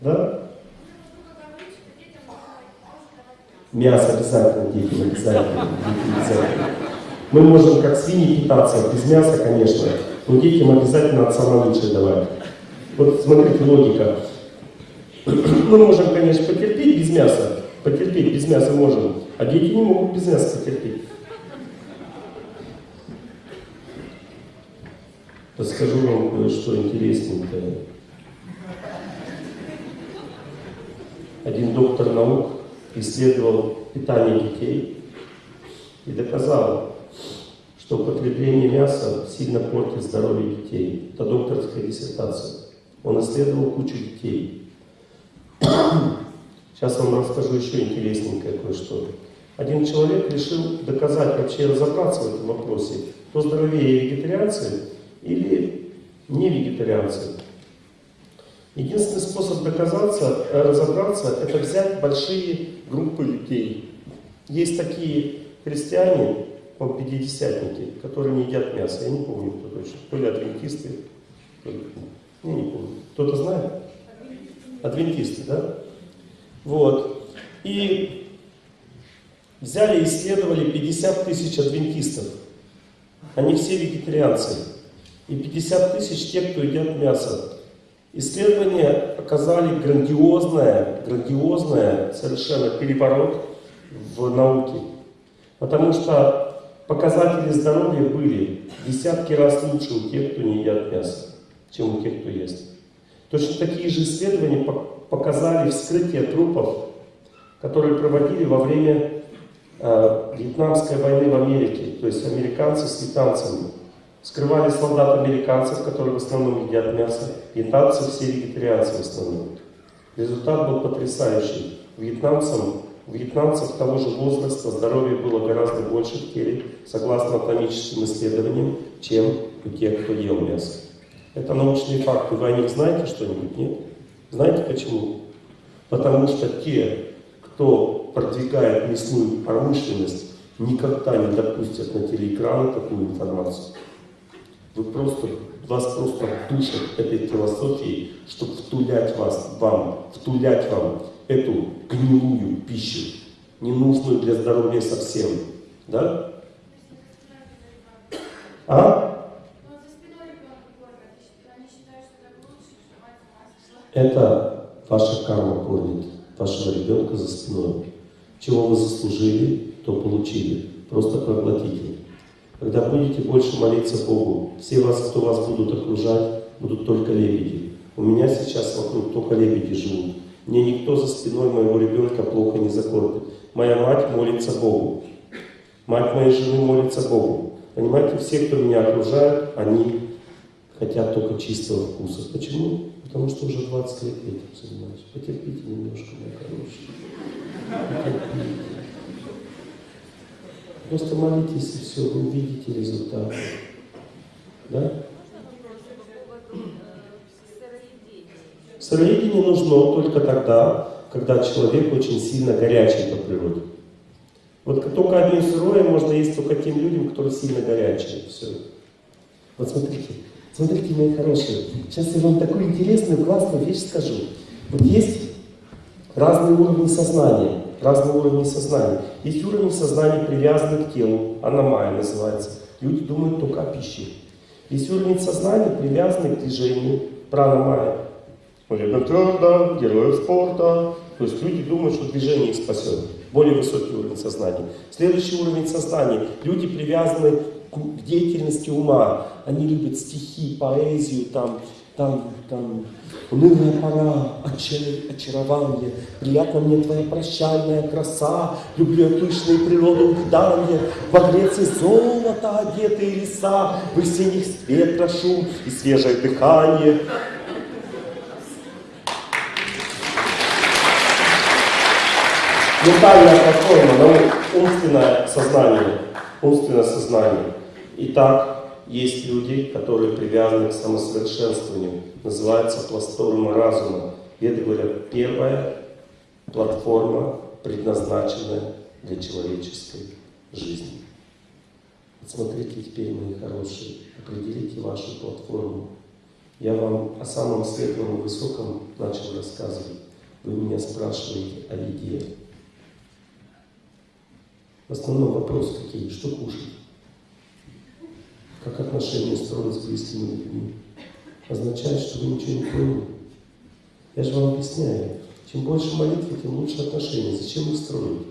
Да? Мясо обязательно детям, обязательно. Мы можем как свиньи питаться, без мяса, конечно, но детям обязательно от самого лучшего давать. Вот смотрите, логика. Мы можем, конечно, потерпеть без мяса, потерпеть без мяса можем, а дети не могут без мяса потерпеть. Расскажу вам кое-что интересненькое. Один доктор наук исследовал питание детей и доказал, что употребление мяса сильно портит здоровье детей. Это докторская диссертация. Он исследовал кучу детей. Сейчас вам расскажу еще интересненькое кое-что. Один человек решил доказать, вообще разобраться в этом вопросе, кто здоровее вегетарианцы или не вегетарианцы. Единственный способ доказаться, э, разобраться, это взять большие группы людей. Есть такие христиане, он пятидесятники, которые не едят мясо. Я не помню, кто точно. То ли адвентисты, то ли... Я не помню. Кто-то знает? Адвентисты, да? Вот. И взяли и исследовали 50 тысяч адвентистов. Они все вегетарианцы. И 50 тысяч тех, кто едят мясо. Исследования показали грандиозное, грандиозное совершенно переворот в науке. Потому что показатели здоровья были десятки раз лучше у тех, кто не едят мясо, чем у тех, кто ест. Точно такие же исследования показали вскрытие трупов, которые проводили во время э, Вьетнамской войны в Америке, то есть американцы с вьетнамцами. Скрывали солдат американцев, которые в основном едят мясо, вьетнамцы все вегетарианцы в основном. Результат был потрясающий. Вьетнамцам, вьетнамцев того же возраста здоровье было гораздо больше в теле, согласно атомическим исследованиям, чем у тех, кто ел мясо. Это научные факты. Вы о них знаете что-нибудь? Нет? Знаете почему? Потому что те, кто продвигает мясную промышленность, никогда не допустят на телеэкраны такую информацию. Вы просто, вас просто душат этой философией, чтобы втулять вас, вам, втулять вам эту гнилую пищу, ненужную для здоровья совсем. Да? А? Это ваша карма кормит вашего ребенка за спиной. Чего вы заслужили, то получили. Просто проглотите. Когда будете больше молиться Богу, все вас, кто вас будут окружать, будут только лебеди. У меня сейчас вокруг только лебеди живут. Мне никто за спиной моего ребенка плохо не закормит. Моя мать молится Богу. Мать моей жены молится Богу. Понимаете, все, кто меня окружают, они хотят только чистого вкуса. Почему? Потому что уже 20 лет этим занимаюсь. Потерпите немножко, мои хорошие. Потерпите. Просто молитесь и все, вы увидите результат. Да? Сыроедение нужно только тогда, когда человек очень сильно горячий по природе. Вот только одно сырое можно есть только тем людям, которые сильно горячие. Все. Вот смотрите, смотрите, мои хорошие. Сейчас я вам такую интересную, классную вещь скажу. Вот есть разные уровни сознания разные уровни сознания. Есть уровень сознания, привязанный к телу, аномая называется. Люди думают только о пище. Есть уровень сознания, привязанный к движению, пранамая. Олега твердо, героев спорта. То есть люди думают, что движение их спасет. Более высокий уровень сознания. Следующий уровень сознания. Люди привязаны к деятельности ума. Они любят стихи, поэзию, там, там, там, унылая пора, очарование, приятно мне твоя прощальная краса, люблю я пышные природы увядания, во Греции золото одетые леса, в весенних ветра шум и свежее дыхание. Ментальная платформа, умственное сознание, умственное сознание. Итак, есть люди, которые привязаны к самосовершенствованию. Называется платформа разума. Это, говорят, первая платформа, предназначенная для человеческой жизни. Смотрите теперь, мои хорошие, определите вашу платформу. Я вам о самом светлом и высоком начал рассказывать. Вы меня спрашиваете о еде. В основном вопрос какие? Что кушать? Как отношения строить с близкими людьми? Означает, что вы ничего не поняли. Я же вам объясняю. Чем больше молитвы, тем лучше отношения. Зачем их строить?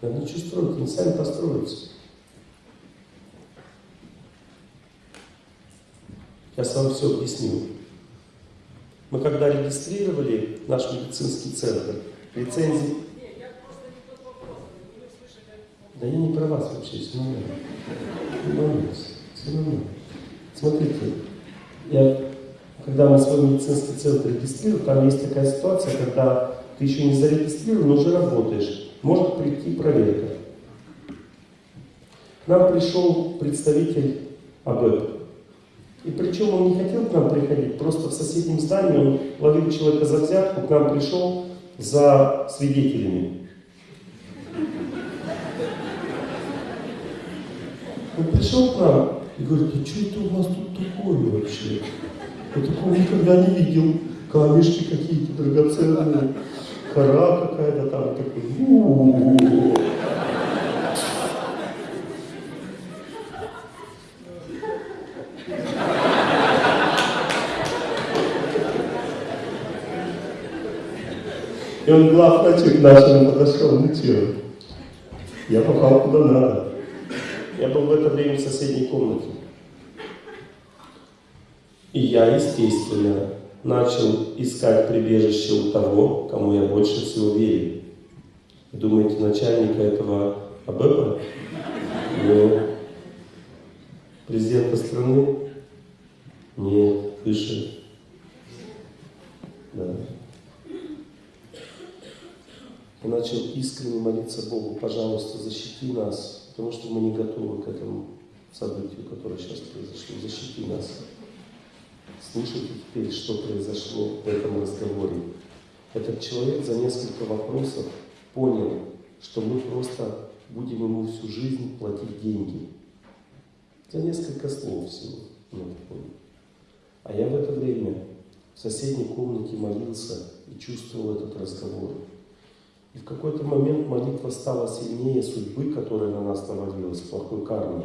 Надо ничего строить, они сами построятся. Я сам все объяснил. Мы когда регистрировали наш медицинский центр, лицензии... Да я не про вас вообще. Не все нормально. Смотрите, я, когда мы свой медицинский центр регистрировали, там есть такая ситуация, когда ты еще не зарегистрирован, но уже работаешь. Может прийти проверка. К нам пришел представитель АБЭП. И причем он не хотел к нам приходить, просто в соседнем здании он ловил человека за взятку, к нам пришел за свидетелями. Он пришел к нам и говорит, а что это у вас тут такое вообще? Я такого никогда не видел. Камешки какие-то драгоценные, кора какая-то там, такой. У -у -у -у. И он главврачу к нашему подошел, ну что, я попал куда надо. Я был в это время в соседней комнате. И я, естественно, начал искать прибежище у того, кому я больше всего верю. Думаете, начальника этого АБЭПа? Нет. Президента страны? Нет. Выше? Да и начал искренне молиться Богу, пожалуйста, защити нас, потому что мы не готовы к этому событию, которое сейчас произошло. Защити нас. Слушайте теперь, что произошло в этом разговоре. Этот человек за несколько вопросов понял, что мы просто будем ему всю жизнь платить деньги. За несколько слов всего. Ну, а я в это время в соседней комнате молился и чувствовал этот разговор. И в какой-то момент молитва стала сильнее судьбы, которая на нас навалилась, плохой кармы.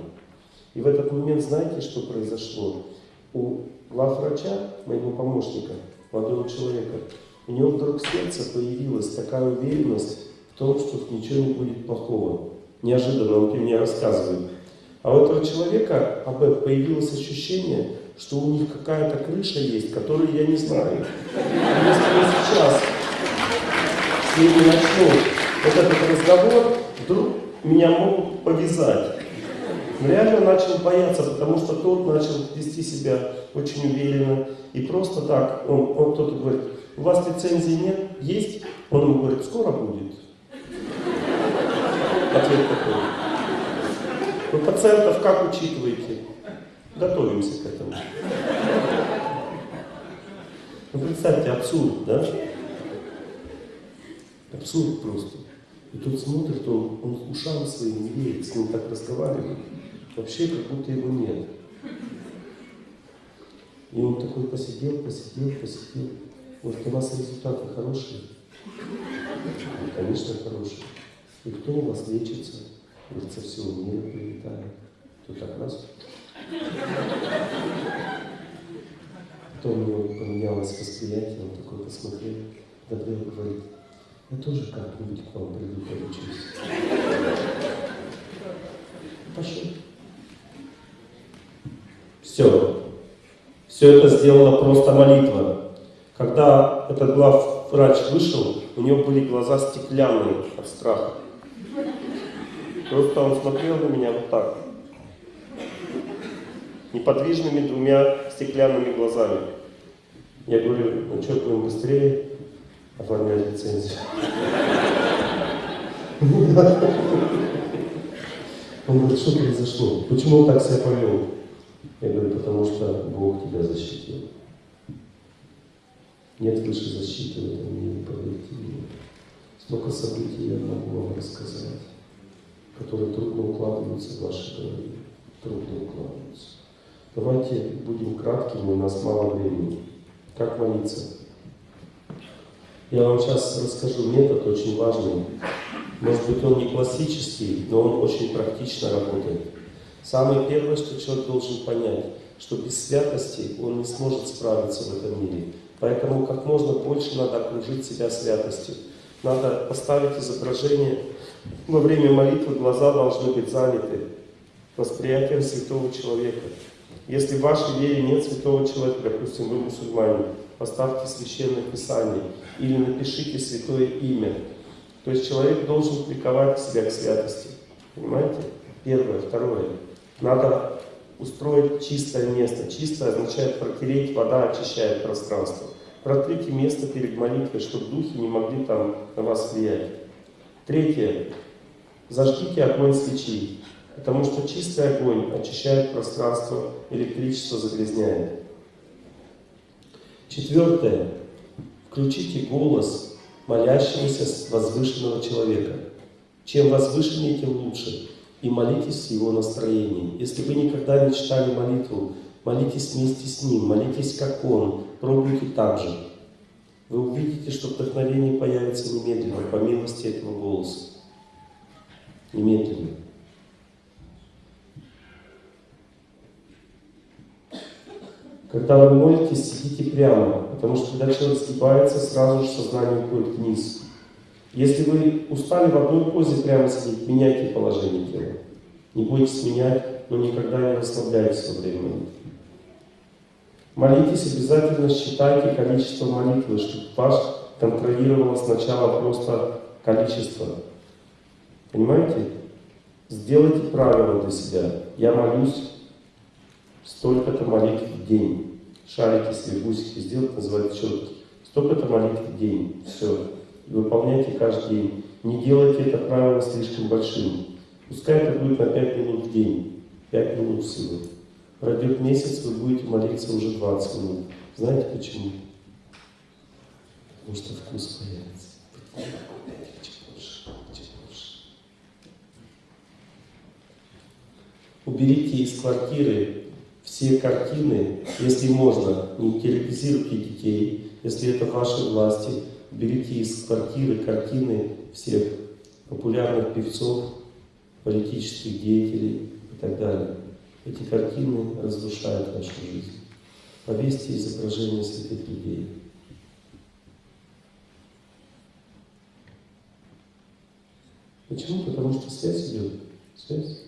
И в этот момент знаете, что произошло? У главврача, моего помощника, молодого человека, у него вдруг в сердце появилась такая уверенность в том, что ничего не будет плохого. Неожиданно он мне рассказывает. А у этого человека об этом появилось ощущение, что у них какая-то крыша есть, которую я не знаю. Если мы сейчас с ними начну вот этот разговор, вдруг меня могут повязать. Но реально начал бояться, потому что тот начал вести себя очень уверенно. И просто так, он, он кто-то говорит, у вас лицензии нет? Есть? Он ему говорит, скоро будет. Ответ такой. Вы пациентов как учитываете? Готовимся к этому. Ну, представьте, абсурд, да? Абсурд просто. И тут смотрит, он, он ушам своим не верит, с ним так разговаривает. Вообще, как будто его нет. И он такой посидел, посидел, посидел. Может, у вас результаты хорошие? Ну, конечно, хорошие. И кто у вас лечится? Говорит, со всего мира прилетает. Тут так раз. Потом у него поменялось восприятие, он такой посмотрел. Габриэл говорит, я тоже как-нибудь к вам приду, поучусь. Пошел. Все. Все это сделала просто молитва. Когда этот глав врач вышел, у него были глаза стеклянные от страха. Просто он смотрел на меня вот так. Неподвижными двумя стеклянными глазами. Я говорю, ну что, будем быстрее? Оформлять лицензию. Он говорит, что произошло? Почему он так себя повел? Я говорю, потому что Бог тебя защитил. Нет выше защиты в этом мире, поверьте мне. Столько событий я могу вам рассказать, которые трудно укладываются в вашей голове. Трудно укладываются. Давайте будем краткими, у нас мало времени. Как молиться? Я вам сейчас расскажу метод очень важный. Может быть, он не классический, но он очень практично работает. Самое первое, что человек должен понять, что без святости он не сможет справиться в этом мире. Поэтому как можно больше надо окружить себя святостью. Надо поставить изображение. Во время молитвы глаза должны быть заняты восприятием святого человека. Если в вашей вере нет святого человека, допустим, вы мусульмане, поставьте священное писание или напишите святое имя. То есть человек должен приковать себя к святости. Понимаете? Первое. Второе. Надо устроить чистое место. Чистое означает протереть, вода очищает пространство. Протрите место перед молитвой, чтобы духи не могли там на вас влиять. Третье. Зажгите огонь свечи. Потому что чистый огонь очищает пространство, электричество загрязняет. Четвертое. Включите голос молящегося возвышенного человека. Чем возвышеннее, тем лучше. И молитесь в его настроении. Если вы никогда не читали молитву, молитесь вместе с ним, молитесь как он, пробуйте так же. Вы увидите, что вдохновение появится немедленно, по милости этого голоса. Немедленно. Когда вы молитесь, сидите прямо, потому что когда человек сгибается, сразу же сознание уходит вниз. Если вы устали в одной позе прямо сидеть, меняйте положение тела. Не бойтесь менять, но никогда не расслабляйтесь во время молитвы. Молитесь, обязательно считайте количество молитвы, чтобы ваш контролировало сначала просто количество. Понимаете? Сделайте правила для себя. Я молюсь столько-то молитв в день. Шарики себе, бусики сделать, называют четки. Столько-то молитв в день. Все. Выполняйте каждый день. Не делайте это правило слишком большим. Пускай это будет на 5 минут в день. 5 минут всего. Пройдет месяц, вы будете молиться уже 20 минут. Знаете почему? Потому что вкус появится. Уберите из квартиры все картины, если можно, не терроризируйте детей, если это ваши власти, берите из квартиры картины всех популярных певцов, политических деятелей и так далее. Эти картины разрушают нашу жизнь. Повесьте изображение святых людей. Почему? Потому что связь идет. Связь.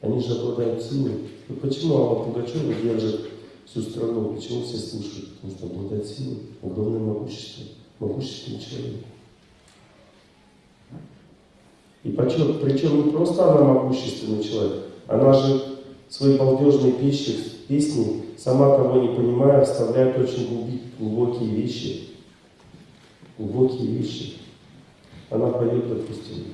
Они же обладают силой. Ну почему Алла Пугачева держит всю страну? Почему все слушают? Потому что обладает силой, огромное могущество, могущественный человек. И причем, причем не просто она могущественный человек, она же свои балдежные песни, песни, сама того не понимая, вставляет очень глубокие вещи. Глубокие вещи. Она поет, допустим.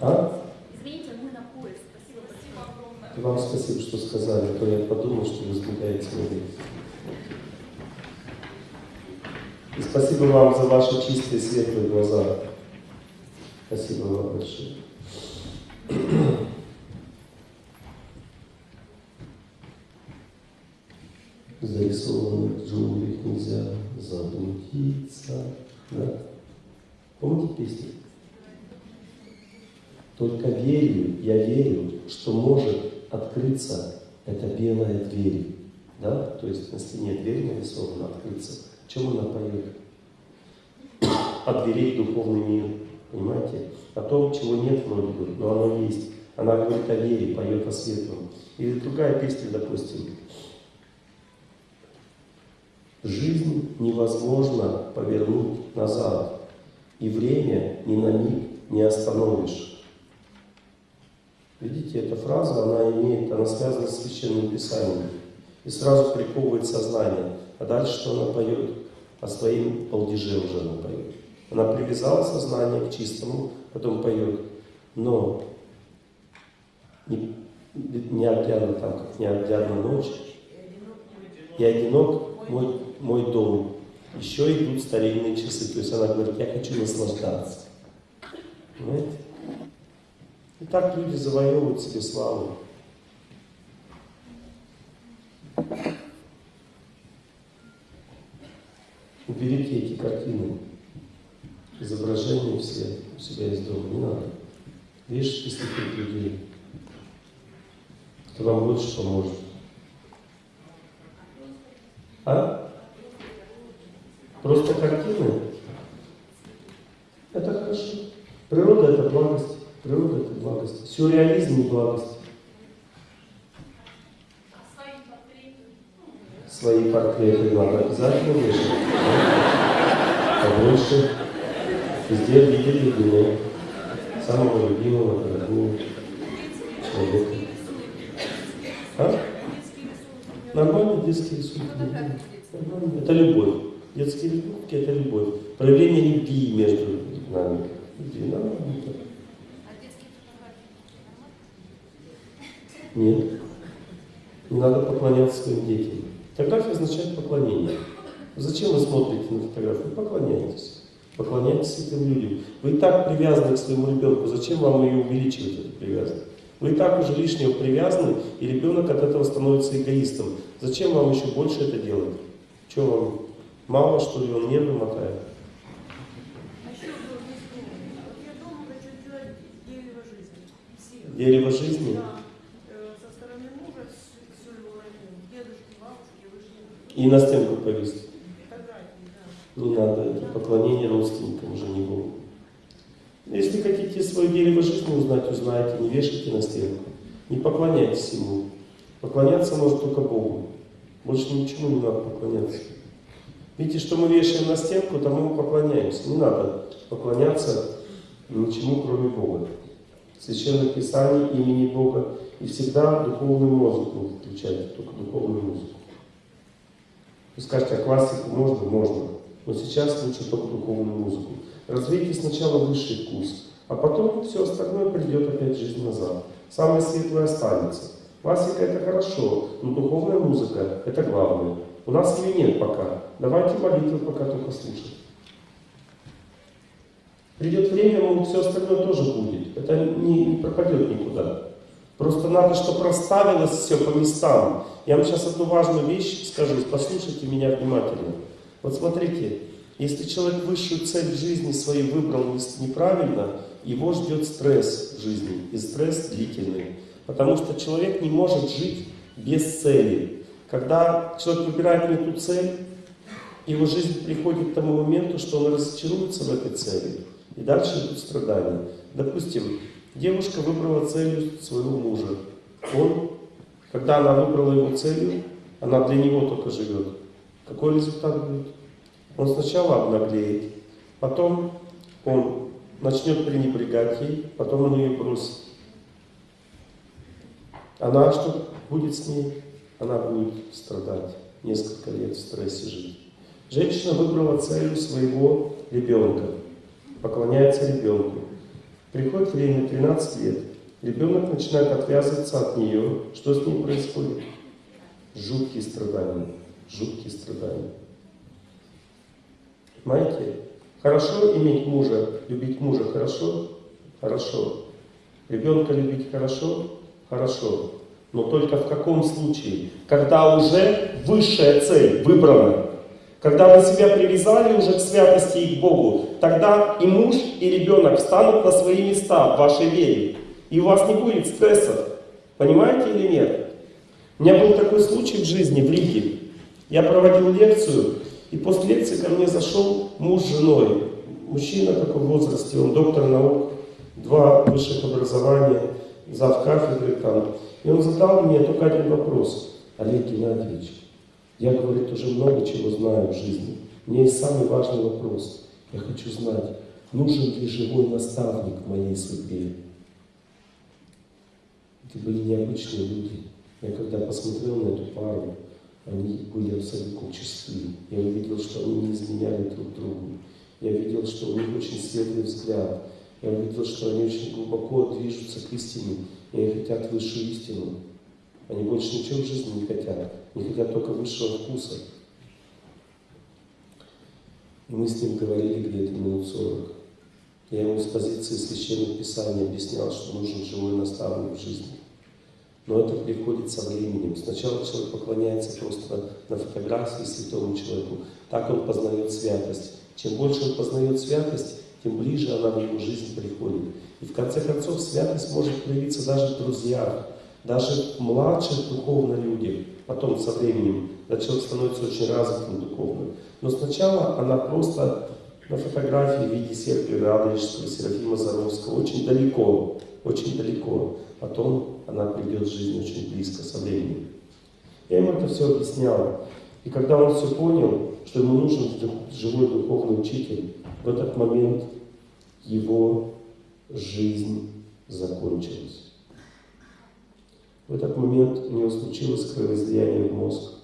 А? Извините, мы на поезд. Спасибо, спасибо огромное. Вам спасибо, что сказали, а то я подумал, что вы сбегаете на И спасибо вам за ваши чистые, светлые глаза. Спасибо вам большое. Зарисованных джунглях нельзя заблудиться. Да? Помните песню? Только верю, я верю, что может открыться эта белая дверь. Да? То есть на стене дверь нарисована, открыться. О чем она поет? О дверей в духовный мир. Понимаете? О том, чего нет вроде бы, но оно есть. Она говорит о вере, поет о светлом. Или другая песня, допустим. Жизнь невозможно повернуть назад. И время ни на миг не остановишь. Видите, эта фраза, она имеет, она связана с Священным Писанием. И сразу приковывает сознание. А дальше что она поет? О своем полдеже уже она поет. Она привязала сознание к чистому, потом поет. Но не, неоглядно там, как неоглядна ночь, и одинок мой, мой дом. Еще идут старинные часы. То есть она говорит, я хочу наслаждаться. Понимаете? И так люди завоевывают себе славу. Уберите эти картины, изображения все у себя из дома, не надо. Вешайте святых людей. Это вам больше поможет. А? Просто картины? Это хорошо. Природа это благость. Природа это благость. Сюрреализм благость. Свои портреты надо обязательно вешать. Побольше. Везде видели меня. Самого любимого, дорогого человека. А? Нормально детские рисунки. Нормально. Это любовь. Детские рисунки это любовь. Проявление любви между нами. Любви. Нормально. Нет. Не надо поклоняться своим детям. Фотография означает поклонение. Зачем вы смотрите на фотографию? Поклоняйтесь. Поклоняйтесь этим людям. Вы и так привязаны к своему ребенку. Зачем вам ее увеличивать, эту привязанность? Вы и так уже лишнего привязаны, и ребенок от этого становится эгоистом. Зачем вам еще больше это делать? Что вам, мало что ли, он нервы мотает? А еще был весь дом. Вот я дома хочу сделать дерево жизни. Все. Дерево жизни? Да. Э, Со стороны мужа всю всю его родню. Дедушки, бабушки, вышли. И на стенку повесить. Не надо, это поклонение родственникам уже не Богу. Если хотите свое дерево жизни узнать, узнайте, не вешайте на стенку. Не поклоняйтесь ему. Поклоняться может только Богу. Больше ничему не надо поклоняться. Видите, что мы вешаем на стенку, тому мы поклоняемся. Не надо поклоняться ничему, кроме Бога. Священное Писание имени Бога и всегда духовную музыку включайте, только духовную музыку. Вы скажете, а классику можно? Можно. Но сейчас лучше только духовную музыку. Развейте сначала высший вкус, а потом все остальное придет опять жизнь назад. Самое светлое останется. Классика это хорошо, но духовная музыка это главное. У нас ее нет пока. Давайте молитвы пока только слушать. Придет время, все остальное тоже будет. Это не, не пропадет никуда. Просто надо, чтобы расставилось все по местам. Я вам сейчас одну важную вещь скажу, послушайте меня внимательно. Вот смотрите, если человек высшую цель в жизни своей выбрал неправильно, его ждет стресс в жизни, и стресс длительный. Потому что человек не может жить без цели. Когда человек выбирает не ту цель, его жизнь приходит к тому моменту, что он разочаруется в этой цели. И дальше идут страдания. Допустим, девушка выбрала целью своего мужа. Он, когда она выбрала его целью, она для него только живет. Какой результат будет? Он сначала обнаглеет, потом он начнет пренебрегать ей, потом он ее бросит. Она что будет с ней? Она будет страдать, несколько лет в стрессе жить. Женщина выбрала целью своего ребенка, поклоняется ребенку. Приходит время, 13 лет, ребенок начинает отвязываться от нее. Что с ним происходит? Жуткие страдания, жуткие страдания. Понимаете? Хорошо иметь мужа, любить мужа хорошо? Хорошо. Ребенка любить хорошо? Хорошо. Но только в каком случае? Когда уже высшая цель выбрана. Когда вы себя привязали уже к святости и к Богу, тогда и муж, и ребенок встанут на свои места в вашей вере. И у вас не будет стресса. Понимаете или нет? У меня был такой случай в жизни в Риге. Я проводил лекцию, и после лекции ко мне зашел муж с женой. Мужчина такой в возрасте, он доктор наук, два высших образования, зав кафедры там. И он задал мне только один вопрос. Олег Геннадьевич, я, говорит, уже много чего знаю в жизни. Меня есть самый важный вопрос. Я хочу знать, нужен ли живой наставник в моей судьбе? Это были необычные люди. Я когда посмотрел на эту пару, они были абсолютно чисты. Я увидел, что они не изменяли друг другу. Я видел, что у них очень светлый взгляд. Я увидел, что они очень глубоко движутся к истине, и они хотят высшую истину. Они больше ничего в жизни не хотят. Они хотят только высшего вкуса. И мы с ним говорили где-то минут сорок. Я ему с позиции священных писаний объяснял, что нужен живой наставник в жизни. Но это приходит со временем. Сначала человек поклоняется просто на фотографии святому человеку. Так он познает святость. Чем больше он познает святость, тем ближе она в его жизнь приходит. И в конце концов святость может проявиться даже в друзьях, даже в младших духовно людях. Потом со временем, человек становится очень развитым духовно. Но сначала она просто на фотографии в виде Серпия Радонежского, Серафима Заровского, очень далеко, очень далеко. Потом она придет в жизнь очень близко со временем. Я ему это все объяснял. И когда он все понял, что ему нужен живой духовный учитель, в этот момент его жизнь закончилась. В этот момент у него случилось кровоизлияние в мозг.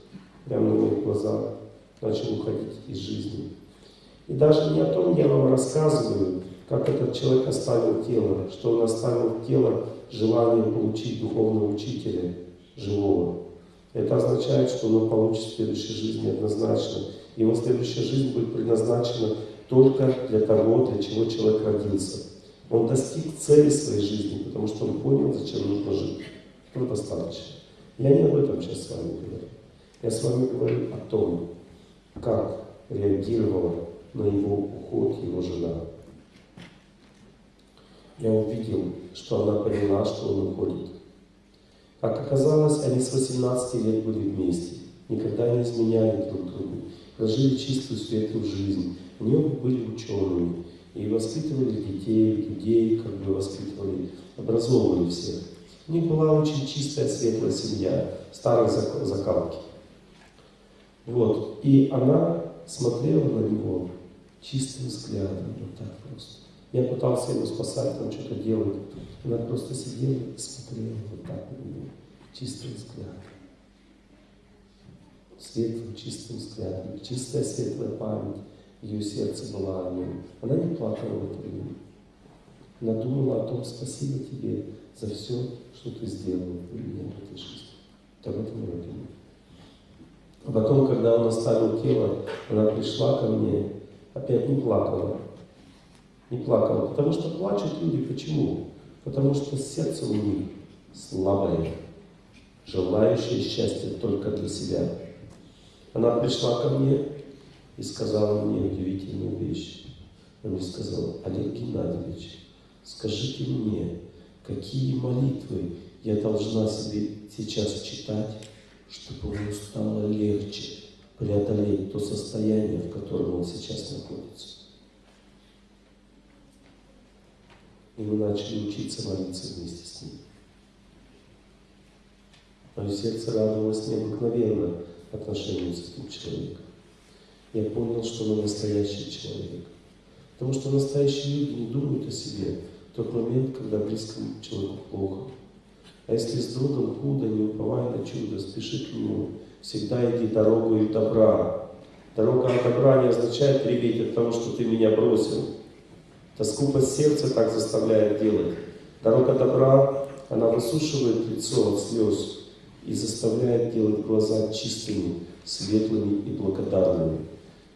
Прямо на моих глазах начал уходить из жизни. И даже не о том я вам рассказываю, как этот человек оставил тело, что он оставил тело желание получить духовного учителя живого. Это означает, что он получит в следующей жизни однозначно. Его следующая жизнь будет предназначена только для того, для чего человек родился. Он достиг цели своей жизни, потому что он понял, зачем нужно жить. Этого достаточно. Я не об этом сейчас с вами говорю. Я с вами говорю о том, как реагировала на его уход его жена. Я увидел, что она поняла, что он уходит. Как оказалось, они с 18 лет были вместе, никогда не изменяли друг другу, прожили чистую светлую жизнь. Они оба были учеными и воспитывали детей, людей, как бы воспитывали, образовывали всех. У них была очень чистая, светлая семья, старой закалки. Вот. И она смотрела на него чистым взглядом, вот так просто. Я пытался его спасать, там что-то делать. Она просто сидела и смотрела вот так на него, чистым взглядом. Светлым, чистым взглядом, чистая светлая память ее сердце была о нем. Она не плакала в это время. Она думала о том, спасибо тебе за все, что ты сделал для меня в этой жизни. Этом она думала. А потом, когда он оставил тело, она пришла ко мне, опять не плакала. Не плакала, потому что плачут люди. Почему? Потому что сердце у них слабое, желающее счастья только для себя. Она пришла ко мне и сказала мне удивительную вещь. Она мне сказала, Олег Геннадьевич, скажите мне, какие молитвы я должна себе сейчас читать, чтобы ему стало легче преодолеть то состояние, в котором он сейчас находится. И мы начали учиться молиться вместе с ним. Мое сердце радовалось необыкновенно отношению с этим человеком. Я понял, что он настоящий человек. Потому что настоящие люди не думают о себе тот момент, когда близкому человеку плохо. А если с другом худо, не уповай на чудо, спеши к нему. Всегда иди дорогой добра. Дорога от добра не означает реветь от того, что ты меня бросил. Это скупость сердца так заставляет делать. Дорога добра, она высушивает лицо от слез и заставляет делать глаза чистыми, светлыми и благодарными.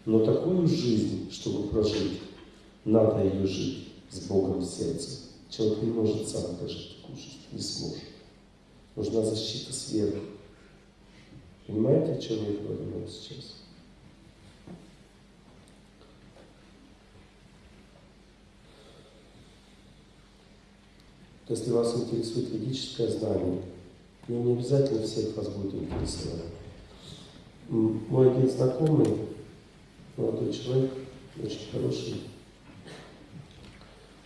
Но такую жизнь, чтобы прожить, надо ее жить с Богом в сердце. Человек не может сам такую жизнь, не сможет. Нужна защита сверху. Понимаете, о чем я говорю сейчас? Если вас интересует ведическое знание, но не обязательно всех вас будет интересовать. Мой один знакомый, молодой человек, очень хороший,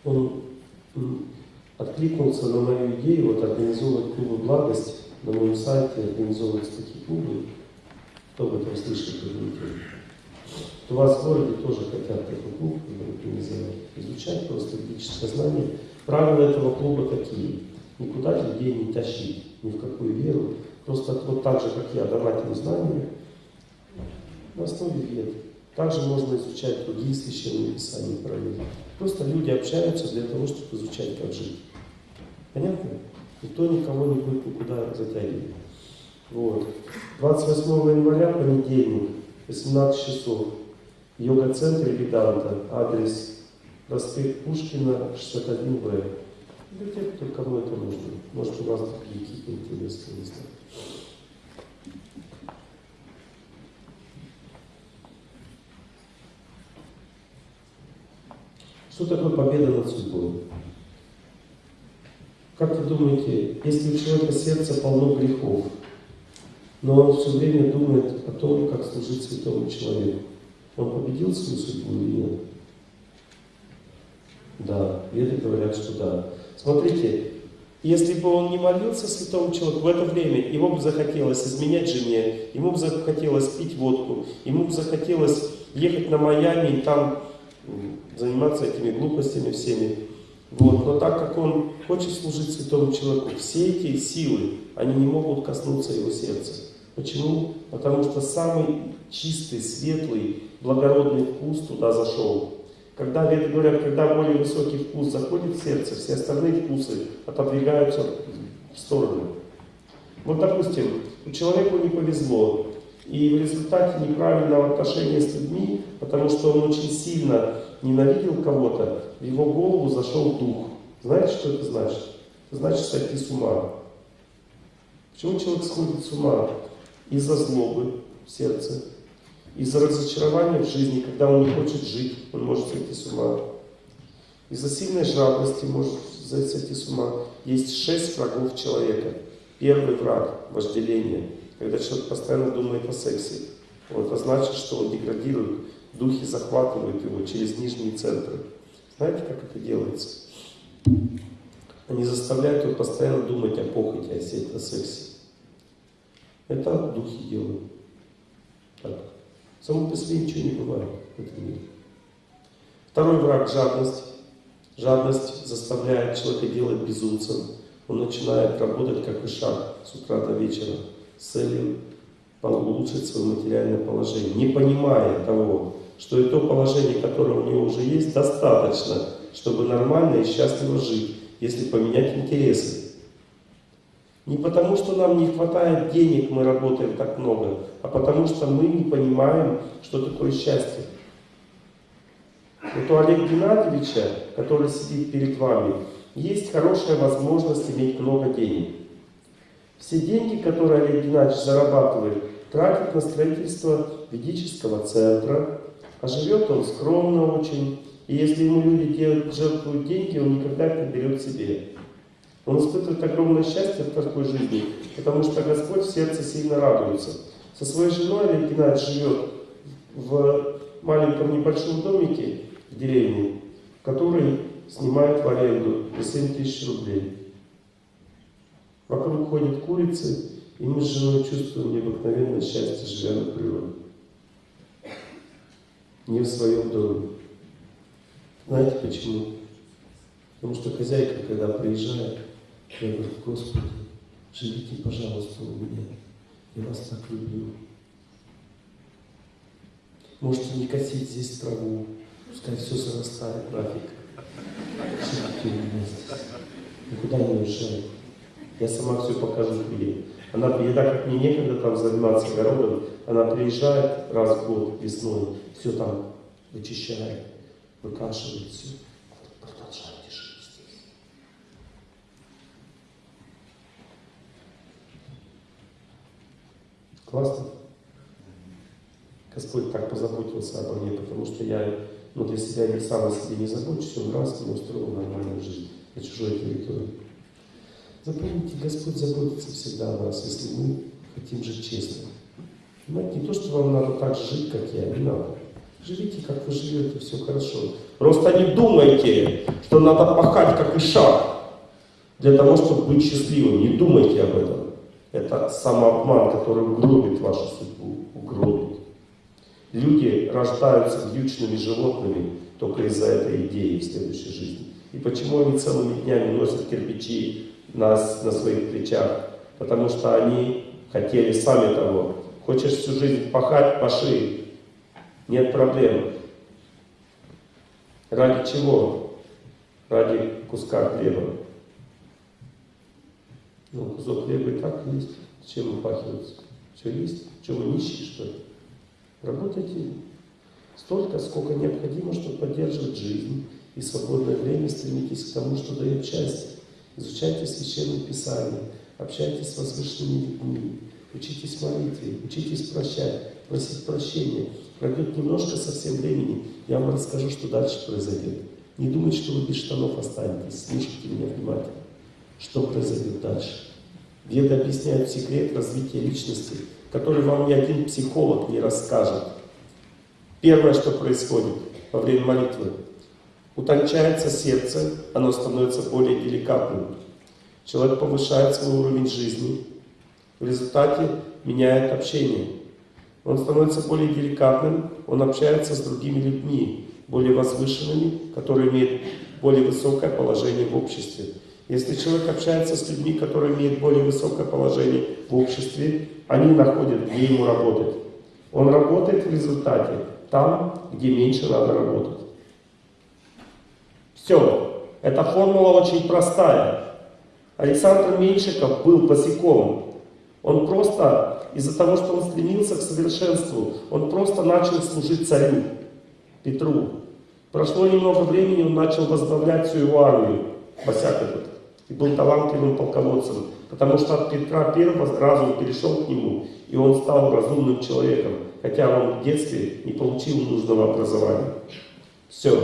он откликнулся на мою идею вот, организовывать клубы благость. На моем сайте организовываются такие клубы. Кто об этом слышал, кто У вас в городе тоже хотят такой клуб организовать. Изучать просто ведическое знание. Правила этого клуба такие. Никуда людей не тащить, ни в какую веру. Просто вот так же, как я, давать им знания на основе вед. Также можно изучать другие священные писания правил. Просто люди общаются для того, чтобы изучать, как жить. Понятно? Никто никого не будет никуда затягивать. Вот. 28 января, понедельник, 18 часов. Йога-центр Веданта, адрес проспект Пушкина, 61Б. Для тех, кто кому это нужно. Может, у вас какие-то интересные места. Что такое победа над судьбой? Как вы думаете, если у человека сердце полно грехов, но он все время думает о том, как служить святому человеку, он победил свою судьбу или нет? Да, веды говорят, что да. Смотрите, если бы он не молился святому человеку в это время, ему бы захотелось изменять жене, ему бы захотелось пить водку, ему бы захотелось ехать на Майами и там заниматься этими глупостями всеми. Вот. Но так как он хочет служить святому человеку, все эти силы, они не могут коснуться его сердца. Почему? Потому что самый чистый, светлый, благородный вкус туда зашел. Когда, веды говорят, когда более высокий вкус заходит в сердце, все остальные вкусы отодвигаются в сторону. Вот, допустим, человеку не повезло, и в результате неправильного отношения с людьми, потому что он очень сильно ненавидел кого-то, в его голову зашел дух. Знаете, что это значит? Это значит сойти с ума. Почему человек сходит с ума? Из-за злобы в сердце, из-за разочарования в жизни, когда он не хочет жить, он может сойти с ума. Из-за сильной жадности может сойти с ума. Есть шесть врагов человека. Первый враг – вожделение. Когда человек постоянно думает о сексе, это значит, что он деградирует, духи захватывают его через нижние центры. Знаете, как это делается? Они заставляют его постоянно думать о похоти, о сексе. Это духи делают. Так. Само по себе ничего не бывает в этом мире. Второй враг – жадность. Жадность заставляет человека делать безумцем. Он начинает работать как и шаг с утра до вечера с целью улучшить свое материальное положение, не понимая того, что и то положение, которое у него уже есть, достаточно, чтобы нормально и счастливо жить, если поменять интересы. Не потому, что нам не хватает денег, мы работаем так много, а потому что мы не понимаем, что такое счастье. Вот у Олега Геннадьевича, который сидит перед вами, есть хорошая возможность иметь много денег. Все деньги, которые Олег Геннадьевич зарабатывает, тратит на строительство ведического центра, а живет он скромно очень. И если ему люди делают, жертвуют деньги, он никогда их не берет себе. Он испытывает огромное счастье в такой жизни, потому что Господь в сердце сильно радуется. Со своей женой Олег Геннадьевич живет в маленьком небольшом домике в деревне, который снимает в аренду за 7 тысяч рублей. Вокруг ходят курицы, и мы с женой чувствуем необыкновенное счастье, живя на природе. Не в своем доме. Знаете почему? Потому что хозяйка, когда приезжает, я говорю, Господи, живите, пожалуйста, у меня. Я вас так люблю. Можете не косить здесь траву, пускай все зарастает нафиг. Живите у меня здесь. Никуда не уезжайте. Я сама все покажу тебе. Она, и так мне некогда там заниматься огородом, она приезжает раз в год весной, все там вычищает, выкашивает все. Продолжайте жить здесь. Классно? Господь так позаботился обо мне, потому что я ну, для себя не сам о себе не забочусь, он раз мне устроил нормальную жизнь на чужой территории. Запомните, Господь заботится всегда о нас, если мы хотим жить честно. Понимаете, не то, что вам надо так же жить, как я, не надо. Живите, как вы живете, все хорошо. Просто не думайте, что надо пахать, как и шаг, для того, чтобы быть счастливым. Не думайте об этом. Это самообман, который угробит вашу судьбу, угробит. Люди рождаются вьючными животными только из-за этой идеи в следующей жизни. И почему они целыми днями носят кирпичи нас на своих плечах, потому что они хотели сами того. Хочешь всю жизнь пахать, паши, нет проблем. Ради чего? Ради куска хлеба. Ну, кусок хлеба и так есть. Чем упахиваться? Все есть. Что вы нищие, что ли? Работайте столько, сколько необходимо, чтобы поддерживать жизнь. И свободное время стремитесь к тому, что дает счастье. Изучайте Священное Писание, общайтесь с возвышенными людьми, учитесь молитве, учитесь прощать, просить прощения. Пройдет немножко совсем времени, я вам расскажу, что дальше произойдет. Не думайте, что вы без штанов останетесь. Слушайте меня внимательно. Что произойдет дальше? Веды объясняют секрет развития личности, который вам ни один психолог не расскажет. Первое, что происходит во время молитвы, утончается сердце, оно становится более деликатным. Человек повышает свой уровень жизни, в результате меняет общение. Он становится более деликатным, он общается с другими людьми, более возвышенными, которые имеют более высокое положение в обществе. Если человек общается с людьми, которые имеют более высокое положение в обществе, они находят, где ему работать. Он работает в результате там, где меньше надо работать. Все. Эта формула очень простая. Александр Меньшиков был босиком. Он просто, из-за того, что он стремился к совершенству, он просто начал служить царю, Петру. Прошло немного времени, он начал возглавлять всю его армию, босяк этот, и был талантливым полководцем. Потому что от Петра Первого разум перешел к нему, и он стал разумным человеком, хотя он в детстве не получил нужного образования. Все.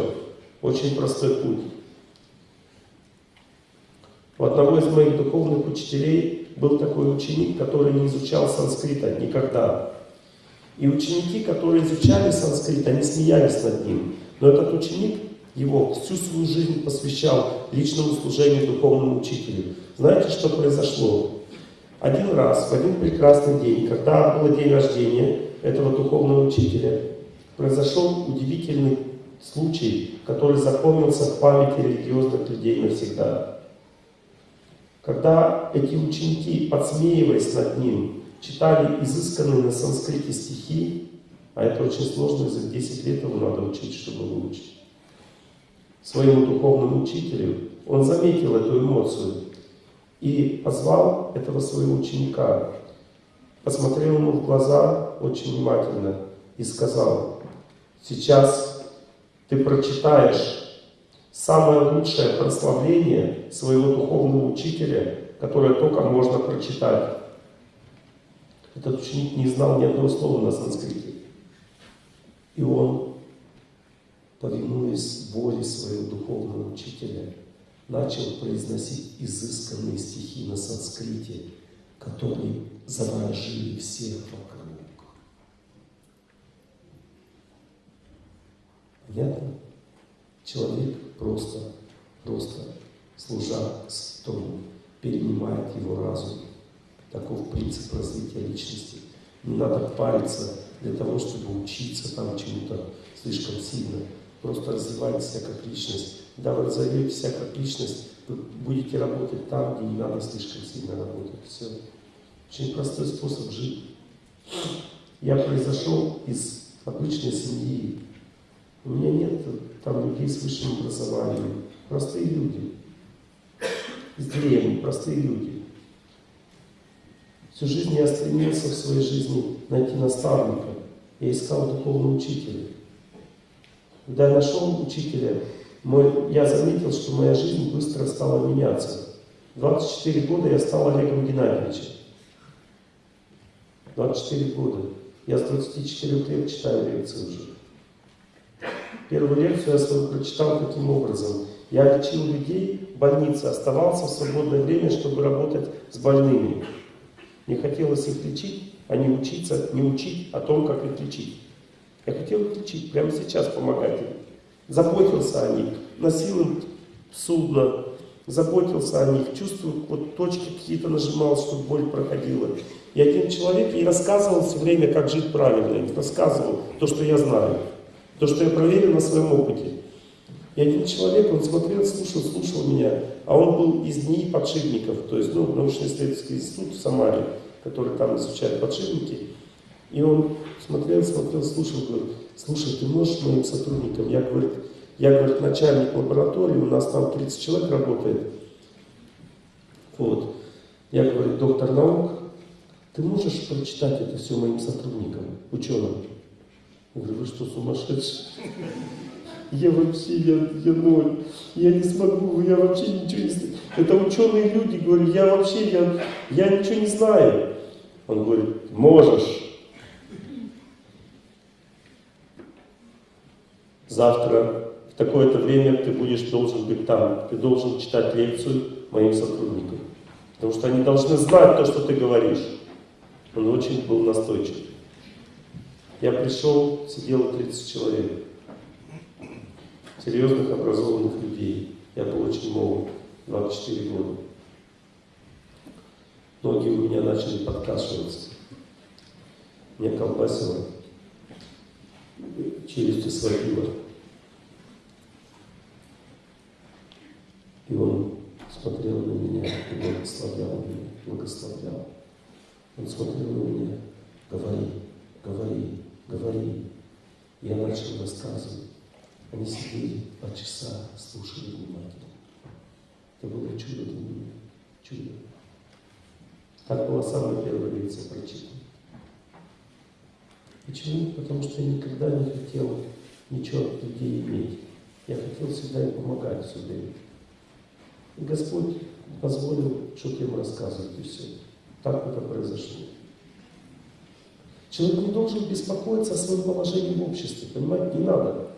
Очень простой путь. У одного из моих духовных учителей был такой ученик, который не изучал санскрита никогда. И ученики, которые изучали санскрит, они смеялись над ним. Но этот ученик его всю свою жизнь посвящал личному служению духовному учителю. Знаете, что произошло? Один раз, в один прекрасный день, когда был день рождения этого духовного учителя, произошел удивительный случай, который запомнился в памяти религиозных людей навсегда. Когда эти ученики, подсмеиваясь над ним, читали изысканные на санскрите стихи, а это очень сложно, язык 10 лет его надо учить, чтобы выучить, своему духовному учителю, он заметил эту эмоцию и позвал этого своего ученика, посмотрел ему в глаза очень внимательно и сказал, сейчас ты прочитаешь самое лучшее прославление своего духовного учителя, которое только можно прочитать. Этот ученик не знал ни одного слова на санскрите. И он, повинуясь воле своего духовного учителя, начал произносить изысканные стихи на санскрите, которые заворожили всех вокруг. Понятно? Человек просто, просто служа Твору, перенимает его разум. Таков принцип развития личности. Не надо париться для того, чтобы учиться там чему-то слишком сильно. Просто развивайте себя как личность. Когда вы разовьете себя как личность, вы будете работать там, где не надо слишком сильно работать. Все. Очень простой способ жить. Я произошел из обычной семьи. У меня нет там людей с высшим образованием. Простые люди. Из деревни, простые люди. Всю жизнь я стремился в своей жизни найти наставника. Я искал духовного учителя. Когда я нашел учителя, мой, я заметил, что моя жизнь быстро стала меняться. 24 года я стал Олегом Геннадьевичем. 24 года. Я с 24 лет читаю лекции уже. Первую лекцию я свою прочитал таким образом. Я лечил людей в больнице, оставался в свободное время, чтобы работать с больными. Не хотелось их лечить, а не учиться, не учить о том, как их лечить. Я хотел их лечить, прямо сейчас помогать им. Заботился о них, носил им судно, заботился о них, чувствую, вот точки какие-то нажимал, чтобы боль проходила. И один человек ей рассказывал все время, как жить правильно, рассказывал то, что я знаю, то, что я проверил на своем опыте. И один человек, он смотрел, слушал, слушал меня, а он был из НИИ подшипников, то есть ну, научно-исследовательский институт в Самаре, который там изучает подшипники. И он смотрел, смотрел, слушал, говорит, слушай, ты можешь моим сотрудникам? Я, говорит, я, говорит, начальник лаборатории, у нас там 30 человек работает. Вот. Я говорю, доктор наук, ты можешь прочитать это все моим сотрудникам, ученым? Я говорю, вы что, сумасшедшие? я вообще, я, я ноль, я не смогу, я вообще ничего не знаю. Это ученые люди, говорю, я вообще, я, я ничего не знаю. Он говорит, можешь. Завтра в такое-то время ты будешь должен быть там, ты должен читать лекцию моим сотрудникам. Потому что они должны знать то, что ты говоришь. Он очень был настойчив. Я пришел, сидело 30 человек. Серьезных, образованных людей. Я был очень молод, 24 года. Ноги у меня начали подкашиваться. Меня колбасило. Челюсти сводило. И он смотрел на меня и благословлял меня, благословлял. Он смотрел на меня, говори, говори, говори. Я начал рассказывать. Они сидели два часа, слушали внимательно. Это было чудо для меня, чудо. Так была самая первая лекция прочитана. Почему? Потому что я никогда не хотел ничего от людей иметь. Я хотел всегда им помогать все. И Господь позволил что-то им рассказывать, и все. Так это произошло. Человек не должен беспокоиться о своем положении в обществе, понимаете, не надо.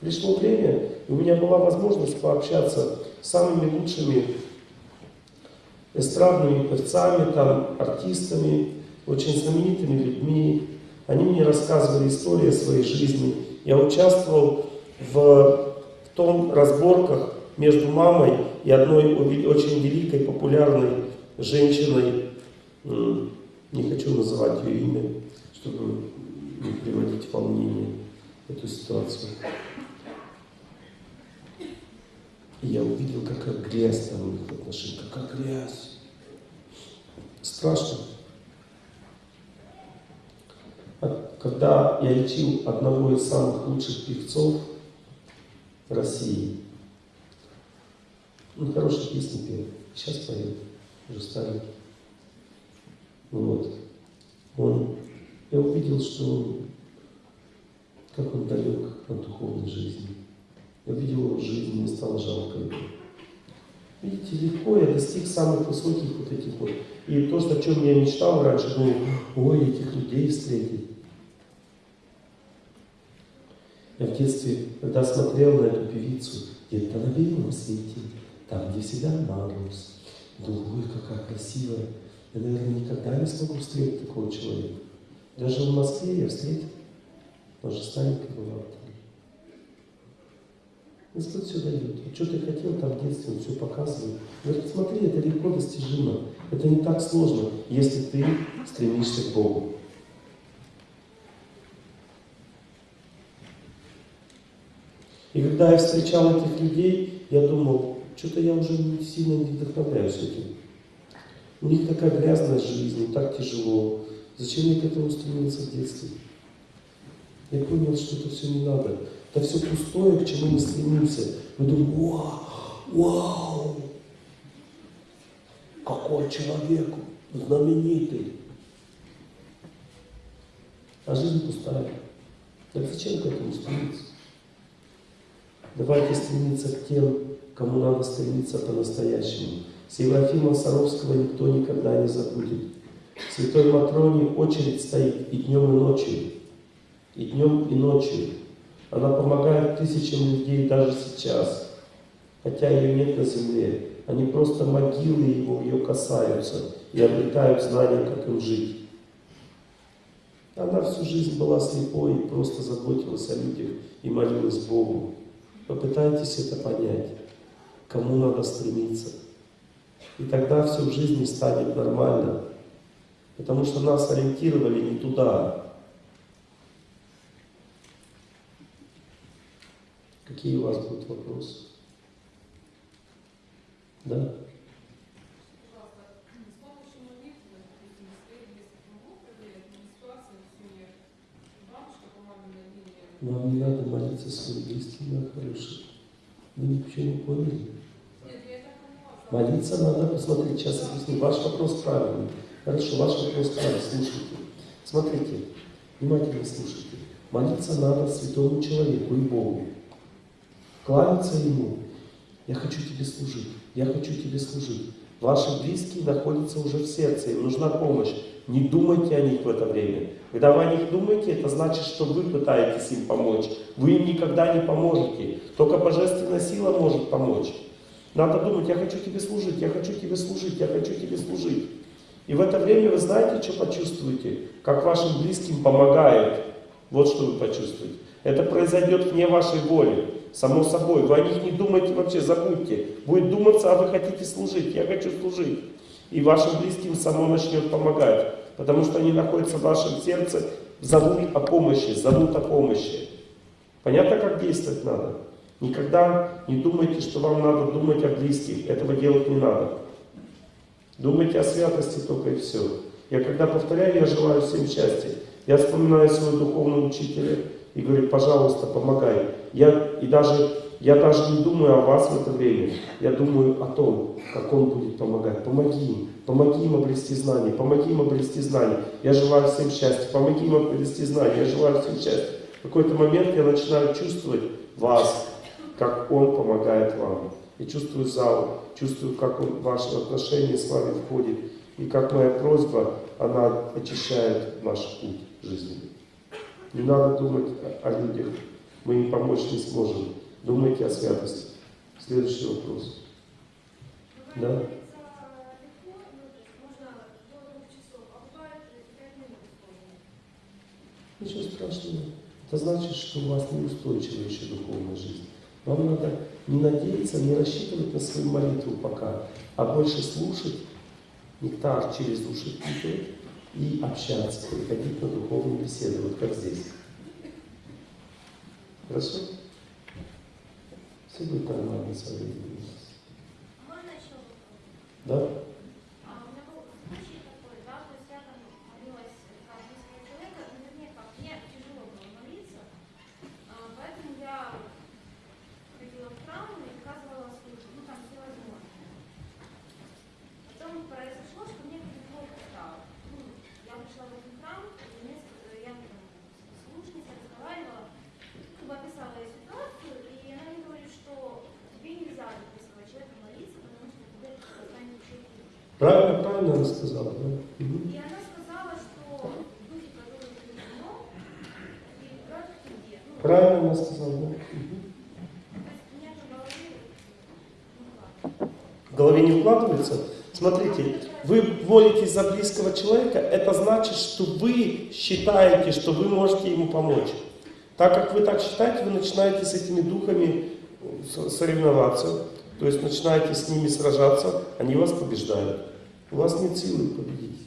Пришло время, и у меня была возможность пообщаться с самыми лучшими эстрадными певцами, там, артистами, очень знаменитыми людьми. Они мне рассказывали истории своей жизни. Я участвовал в, в том разборках между мамой и одной очень великой, популярной женщиной, не хочу называть ее имя, чтобы не приводить в волнение эту ситуацию. И я увидел, какая грязь там у них в какая грязь. Страшно. Когда я лечил одного из самых лучших певцов России, он хорошие песни пел, сейчас поет, уже старенький. Вот. Он, я увидел, что как он далек от духовной жизни. Я видел его жизнь, мне стало жалко его. Видите, легко я достиг самых высоких вот этих вот. И то, о чем я мечтал раньше, думал, ой, этих людей встретить. Я в детстве, когда смотрел на эту певицу, где-то на белом свете, там, где всегда мороз, думаю, ой, какая красивая. Я, наверное, никогда не смогу встретить такого человека. Даже в Москве я встретил. Она же старенькая была. Господь все дает. Вот что ты хотел там в детстве, он все показывает. Говорит, смотри, это легко достижимо. Это не так сложно, если ты стремишься к Богу. И когда я встречал этих людей, я думал, что-то я уже не сильно не вдохновляюсь этим. У них такая грязная жизнь, так тяжело. Зачем мне к этому стремиться в детстве? Я понял, что это все не надо. Это все пустое, к чему мы стремимся. Мы думаем, вау, вау, какой человек знаменитый. А жизнь пустая. Так зачем к этому стремиться? Давайте стремиться к тем, кому надо стремиться по-настоящему. Серафима Саровского никто никогда не забудет. Святой Матроне очередь стоит и днем, и ночью. И днем, и ночью. Она помогает тысячам людей даже сейчас. Хотя ее нет на земле. Они просто могилы его, ее касаются и обретают знания, как им жить. Она всю жизнь была слепой и просто заботилась о людях и молилась Богу. Попытайтесь это понять, кому надо стремиться. И тогда все в жизни станет нормально. Потому что нас ориентировали не туда. Какие у вас будут вопросы? Да? Вам не надо молиться своим близким, мои хорошие. Вы ничего не поняли? Молиться надо, посмотрите, сейчас объясню. Ваш вопрос правильный. Хорошо, ваш вопрос правильный, слушайте. Смотрите, внимательно слушайте. Молиться надо святому человеку и Богу. кланяться Ему. Я хочу Тебе служить, я хочу Тебе служить. Ваши близкие находятся уже в сердце, им нужна помощь. Не думайте о них в это время. Когда вы о них думаете, это значит, что вы пытаетесь им помочь. Вы им никогда не поможете. Только божественная сила может помочь. Надо думать, я хочу тебе служить, я хочу тебе служить, я хочу тебе служить. И в это время вы знаете, что почувствуете? Как вашим близким помогает. Вот что вы почувствуете. Это произойдет вне вашей воли. Само собой. Вы о них не думайте вообще, забудьте. Будет думаться, а вы хотите служить. Я хочу служить. И вашим близким само начнет помогать. Потому что они находятся в вашем сердце, зовут о помощи, зовут о помощи. Понятно, как действовать надо? Никогда не думайте, что вам надо думать о близких. Этого делать не надо. Думайте о святости только и все. Я когда повторяю, я желаю всем счастья. Я вспоминаю своего духовного учителя и говорю, пожалуйста, помогай. Я, и даже, я даже не думаю о вас в это время. Я думаю о том, как он будет помогать. Помоги им. Помоги им обрести знания. Помоги им обрести знания. Я желаю всем счастья. Помоги им обрести знания. Я желаю всем счастья. В какой-то момент я начинаю чувствовать вас, как он помогает вам. Я чувствую зал, чувствую, как он ваши отношения с вами входит. И как моя просьба, она очищает наш путь жизненный. Не надо думать о людях. Мы им помочь не сможем. Думайте о святости. Следующий вопрос. Да? Ничего страшного. Это значит, что у вас неустойчивая еще духовная жизнь. Вам надо не надеяться, не рассчитывать на свою молитву пока, а больше слушать, нектар через уши впитывать и общаться, приходить на духовные беседы, вот как здесь. Хорошо? Все будет нормально со временем. Еще вопрос? Да? А у меня был случай такой, да, то есть я там молилась как близкого человека, но вернее как, мне тяжело было молиться, а, поэтому я ходила в храм и оказывала службу, ну там все возможное. Потом произошло, что мне как-то плохо стало. Ну, я пришла в этот храм, и мне, с- я там с слушницей разговаривала, как бы описала ей ситуацию, и она мне говорит, что тебе нельзя за близкого человека молиться, потому что тебе это станет еще хуже. Правильно, правильно она сказала, да? Мгм. И она сказала, что духи, которые ты вино, перебрат к тебе. Ну, Правильно она сказала, да? В голове, не вкладывается? Смотрите, вы молитесь за близкого человека, это значит, что вы считаете, что вы можете ему помочь. Так как вы так считаете, вы начинаете с этими духами соревноваться, то есть начинаете с ними сражаться, они вас побеждают. У вас нет силы победить.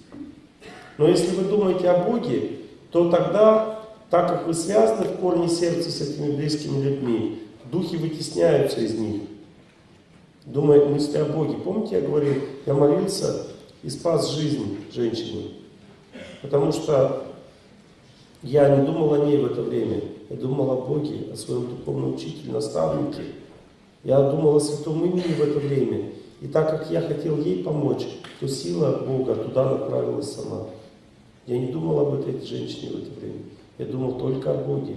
Но если вы думаете о Боге, то тогда, так как вы связаны в корне сердца с этими близкими людьми, духи вытесняются из них думает мысли о Боге. Помните, я говорил, я молился и спас жизнь женщине. Потому что я не думал о ней в это время. Я думал о Боге, о своем духовном учителе, наставнике. Я думал о святом имени в это время. И так как я хотел ей помочь, то сила Бога туда направилась сама. Я не думал об этой женщине в это время. Я думал только о Боге.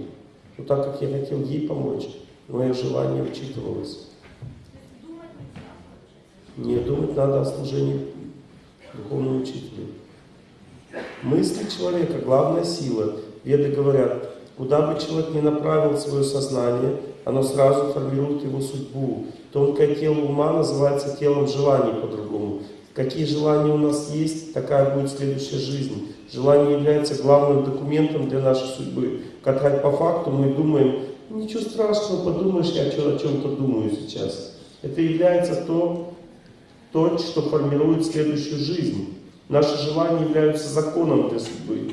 Но так как я хотел ей помочь, мое желание учитывалось. Не думать надо о служении духовному учителю. Мысли человека – главная сила. Веды говорят, куда бы человек ни направил свое сознание, оно сразу формирует его судьбу. Тонкое тело ума называется телом желаний по-другому. Какие желания у нас есть, такая будет следующая жизнь. Желание является главным документом для нашей судьбы. Как по факту мы думаем, ничего страшного, подумаешь, я о чем-то думаю сейчас. Это является то, то, что формирует следующую жизнь. Наши желания являются законом для судьбы.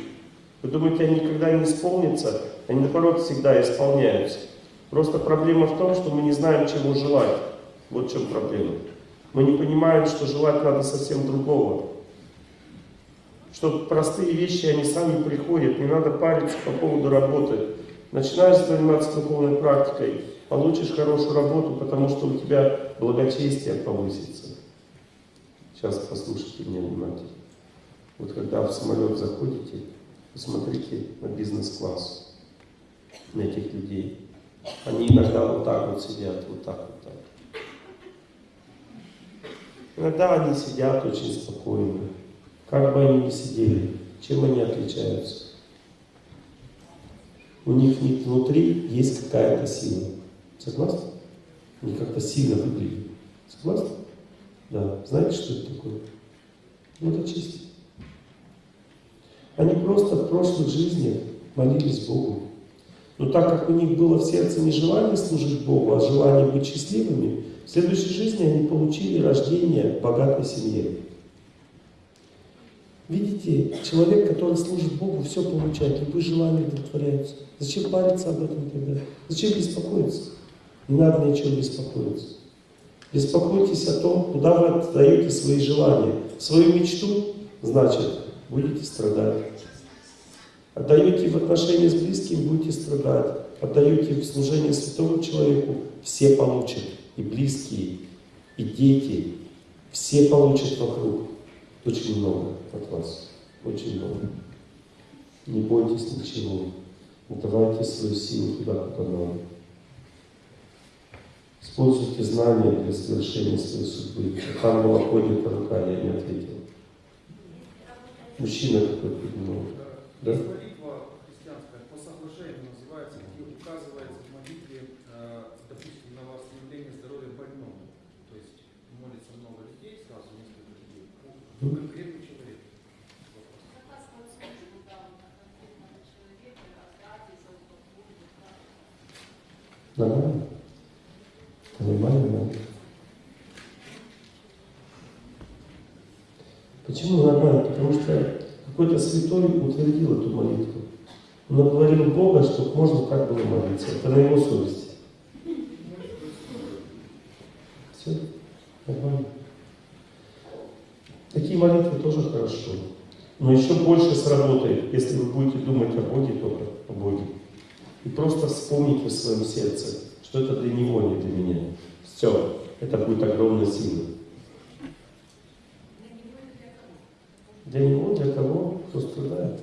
Вы думаете, они никогда не исполнятся? Они, наоборот, всегда исполняются. Просто проблема в том, что мы не знаем, чего желать. Вот в чем проблема. Мы не понимаем, что желать надо совсем другого. Что простые вещи, они сами приходят. Не надо париться по поводу работы. Начинаешь заниматься духовной практикой, получишь хорошую работу, потому что у тебя благочестие повысится. Сейчас послушайте меня внимательно. Вот когда в самолет заходите, посмотрите на бизнес-класс, на этих людей. Они иногда вот так вот сидят, вот так вот так. Иногда они сидят очень спокойно. Как бы они ни сидели, чем они отличаются? У них внутри есть какая-то сила. Согласны? Они как-то сильно выглядят. Согласны? Да. Знаете, что это такое? Ну, это чисто. Они просто в прошлых жизнях молились Богу. Но так как у них было в сердце не желание служить Богу, а желание быть счастливыми, в следующей жизни они получили рождение в богатой семье. Видите, человек, который служит Богу, все получает, любые желания удовлетворяются. Зачем париться об этом тогда? Зачем беспокоиться? Не надо ничего беспокоиться. Беспокойтесь о том, куда вы отдаете свои желания. Свою мечту, значит, будете страдать. Отдаете в отношения с близким, будете страдать. Отдаете в служение святому человеку, все получат. И близкие, и дети. Все получат вокруг. Очень много от вас. Очень много. Не бойтесь ничего. Давайте свою силу туда, куда надо. Используйте знания для совершения своей судьбы. Там была поднята рука, я не ответил. Мужчина какой-то поднимал. Да? Есть молитва христианская по соглашению называется, где указывается в молитве, э, допустим, на восстановление здоровья больному. То есть молится много людей, сразу несколько людей. Ну, конкретный человек. Вопрос. Нормально? Нормально, да? Почему нормально? Потому что какой-то святой утвердил эту молитву. Наговорил Бога, чтобы можно так было молиться. Это на его совести. Все, нормально. Такие молитвы тоже хорошо. Но еще больше сработает, если вы будете думать о Боге только, о Боге. И просто вспомните в своем сердце, что это для Него, не для меня. Все, это будет огромная сила. Для Него, для кого, кто страдает.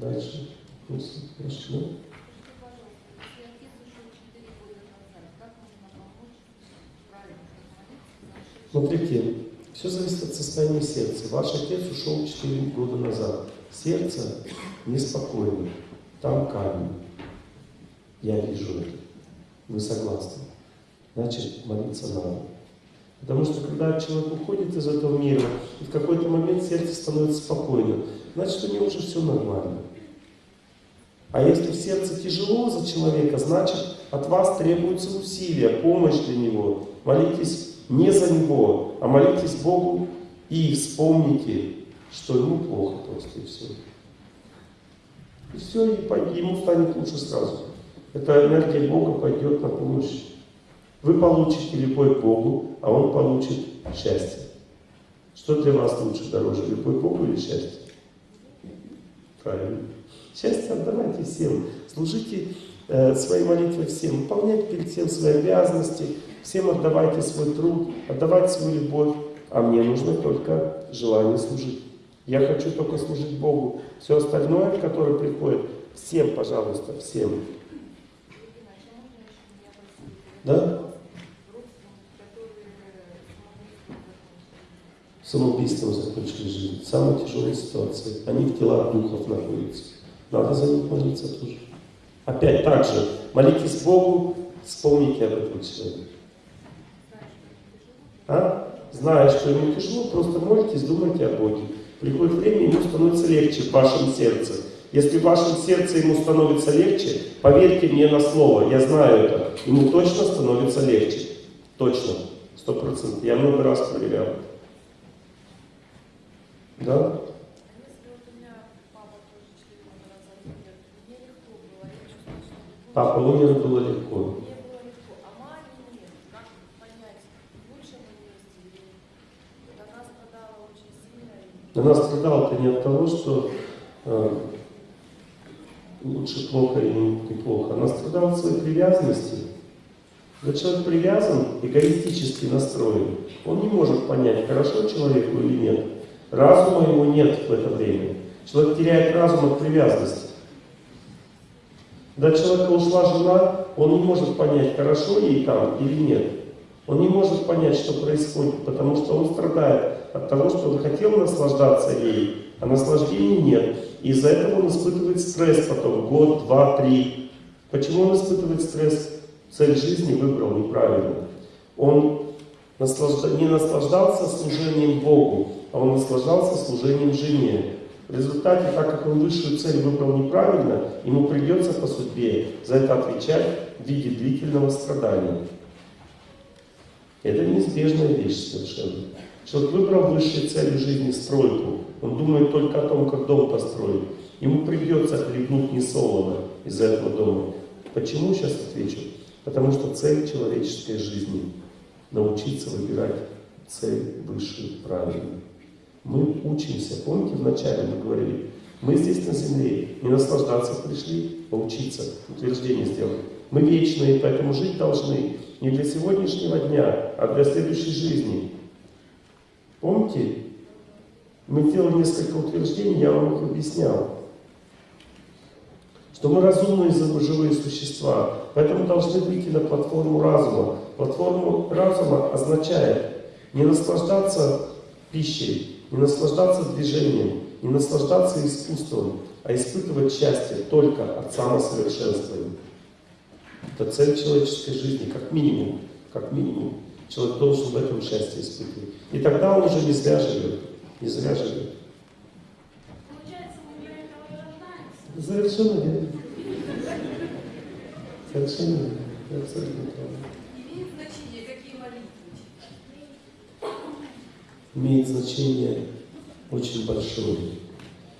Дальше. Вопросы? Прошу. Смотрите, все зависит от состояния сердца. Ваш отец ушел 4 года назад. Сердце неспокойно. Там камень. Я вижу это. Вы согласны? Значит, молиться надо. Потому что когда человек уходит из этого мира, в какой-то момент сердце становится спокойным, значит, у него уже все нормально. А если в сердце тяжело за человека, значит, от вас требуются усилия, помощь для него. Молитесь не за него, а молитесь Богу и вспомните, что ему плохо просто, и все. И все, и ему станет лучше сразу. Эта энергия Бога пойдет на помощь. Вы получите любовь Богу, а Он получит счастье. Что для вас лучше, дороже, любовь Богу или счастье? Правильно. Счастье отдавайте всем. Служите э, своей молитвой всем. Выполняйте перед всем свои обязанности. Всем отдавайте свой труд, отдавайте свою любовь. А мне нужно только желание служить. Я хочу только служить Богу. Все остальное, которое приходит, всем, пожалуйста, всем. Да? Самоубийством закончили жизнь. Самая тяжелая ситуация. Они в телах духов находятся. Надо за них молиться тоже. Опять так же, молитесь Богу, вспомните об этом человеке. А? Зная, что ему тяжело, просто молитесь, думайте о Боге. Приходит время, ему становится легче в вашем сердце. Если в вашем сердце ему становится легче, поверьте мне на слово, я знаю это, ему точно становится легче. Точно, сто процентов. Я много раз проверял. Да? Папа умер, было легко. Она страдала-то не от того, что э, лучше плохо или неплохо. Она страдала от своей привязанности. Когда человек привязан, эгоистически настроен, он не может понять, хорошо человеку или нет. Разума его нет в это время. Человек теряет разум от привязанности. У человека ушла жена, он не может понять, хорошо ей там или нет. Он не может понять, что происходит, потому что он страдает от того, что он хотел наслаждаться ей, а наслаждения нет. И из-за этого он испытывает стресс потом, год, два, три. Почему он испытывает стресс? Цель жизни выбрал неправильно. Он наслажда... не наслаждался служением Богу, а он наслаждался служением жене. В результате, так как он высшую цель выбрал неправильно, ему придется по судьбе за это отвечать в виде длительного страдания. Это неизбежная вещь совершенно. Человек выбрал высшей целью жизни стройку. Он думает только о том, как дом построить. Ему придется хлебнуть несолоно из этого дома. Почему? Сейчас отвечу. Потому что цель человеческой жизни – научиться выбирать цель высшую, правильную. Мы учимся. Помните, вначале мы говорили, мы здесь на земле не наслаждаться пришли, а учиться, утверждение сделать. Мы вечные, поэтому жить должны не для сегодняшнего дня, а для следующей жизни. Помните, мы делали несколько утверждений, я вам их объяснял. Что мы разумные живые существа, поэтому должны выйти на платформу разума. Платформу разума означает не наслаждаться пищей, не наслаждаться движением, не наслаждаться искусством, а испытывать счастье только от самосовершенствования. Это цель человеческой жизни, как минимум. Как минимум. Человек должен в этом счастье испытывать. И тогда он уже не зря живет. Не зря живет. Получается, мы для этого и рождаемся. Совершенно верно. Совершенно верно. Абсолютно правы. Имеет значение, какие молитвы Имеет значение очень большое.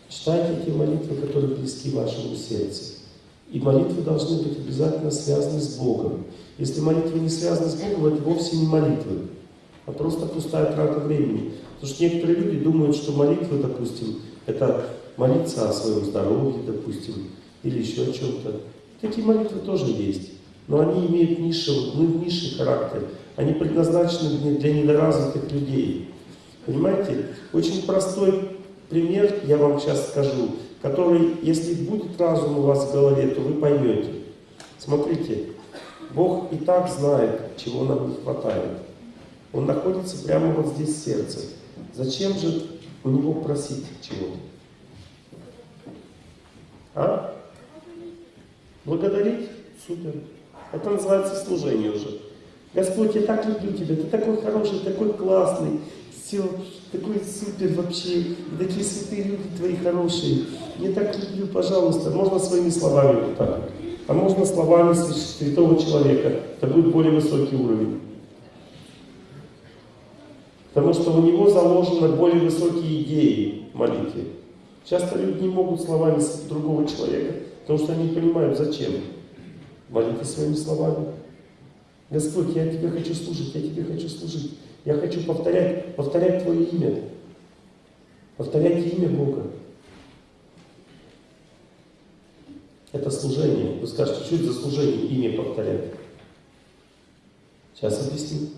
Читайте те молитвы, которые близки вашему сердцу. И молитвы должны быть обязательно связаны с Богом. Если молитвы не связаны с Богом, это вовсе не молитвы, а просто пустая трата времени. Потому что некоторые люди думают, что молитвы, допустим, это молиться о своем здоровье, допустим, или еще о чем-то. Такие молитвы тоже есть, но они имеют низший, ну, низший характер. Они предназначены для недоразвитых людей. Понимаете? Очень простой пример я вам сейчас скажу, который, если будет разум у вас в голове, то вы поймете. Смотрите, Бог и так знает, чего нам не хватает. Он находится прямо вот здесь в сердце. Зачем же у Него просить чего-то? А? Благодарить? Супер. Это называется служение уже. Господь, я так люблю Тебя, Ты такой хороший, такой классный, все, такой супер вообще, такие святые люди Твои хорошие. Я так люблю, пожалуйста, можно своими словами вот так. А можно словами святого человека. Это будет более высокий уровень. Потому что у него заложены более высокие идеи в молитве. Часто люди не могут словами другого человека, потому что они не понимают, зачем. Молитесь своими словами. Господь, я Тебе хочу служить, я Тебе хочу служить. Я хочу повторять, повторять Твое имя. Повторять имя Бога. Это служение. Вы скажете, что это за служение имя повторять? Сейчас объясню.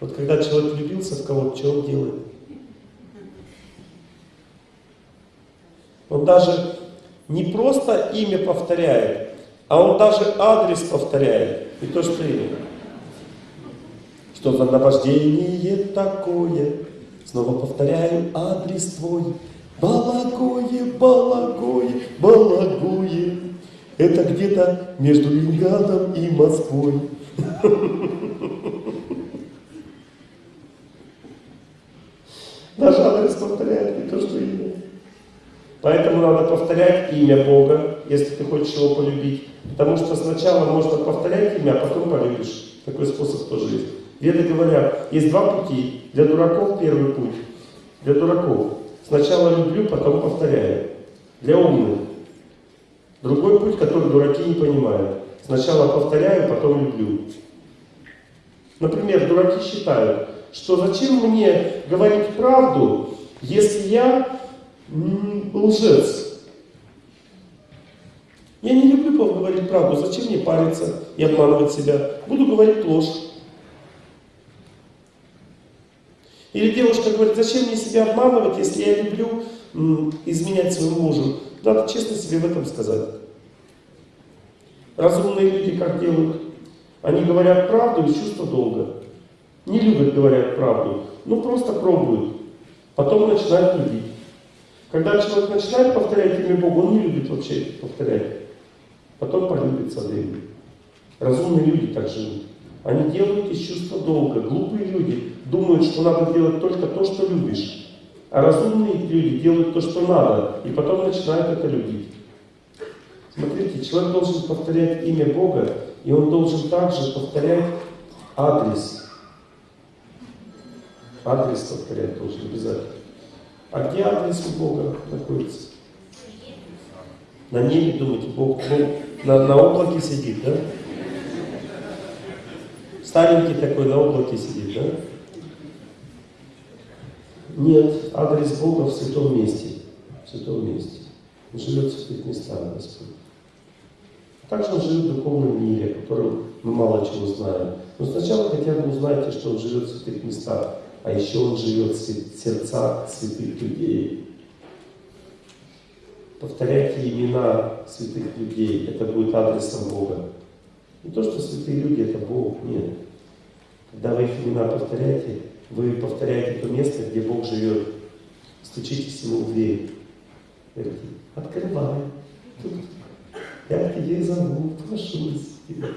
Вот когда человек влюбился в кого-то, что он делает? Он даже не просто имя повторяет, а он даже адрес повторяет. И то, что имя. Что за наваждение такое? Снова повторяю адрес твой. Балагое, Балагое, Балагое. Это где-то между Ленинградом и Москвой. Даже адрес повторяет не то, что имя. Поэтому надо повторять имя Бога, если ты хочешь его полюбить. Потому что сначала можно повторять имя, а потом полюбишь. Такой способ тоже есть. Веды говорят, есть два пути. Для дураков первый путь. Для дураков. Сначала люблю, потом повторяю. Для умных. Другой путь, который дураки не понимают. Сначала повторяю, потом люблю. Например, дураки считают, что зачем мне говорить правду, если я лжец. Я не люблю говорить правду, зачем мне париться и обманывать себя? Буду говорить ложь. Или девушка говорит, зачем мне себя обманывать, если я люблю изменять своему мужу? Надо честно себе в этом сказать. Разумные люди как делают? Они говорят правду из чувства долга. Не любят говорят правду, ну просто пробуют. Потом начинают любить. Когда человек начинает повторять имя Бога, он не любит вообще повторять. Потом полюбит со временем. Разумные люди так живут. Они делают из чувства долга. Глупые люди думают, что надо делать только то, что любишь. А разумные люди делают то, что надо, и потом начинают это любить. Смотрите, человек должен повторять имя Бога, и он должен также повторять адрес. Адрес повторять должен обязательно. А где адрес у Бога находится? На небе, думаете, Бог, Бог на, на облаке сидит, да? Старенький такой на облаке сидит, да? Нет, адрес Бога в святом месте. В святом месте. Он живет в святых местах, Господь. Также он живет в духовном мире, о котором мы мало чего знаем. Но сначала хотя бы узнайте, что он живет в святых местах, а еще он живет в сердцах святых людей. Повторяйте имена святых людей, это будет адресом Бога. Не то, что святые люди это Бог, нет. Когда вы их имена повторяете, вы повторяете то место, где Бог живет. Стучитесь ему в дверь. Говорите, открывай. Я к тебе зову, прошу тебя.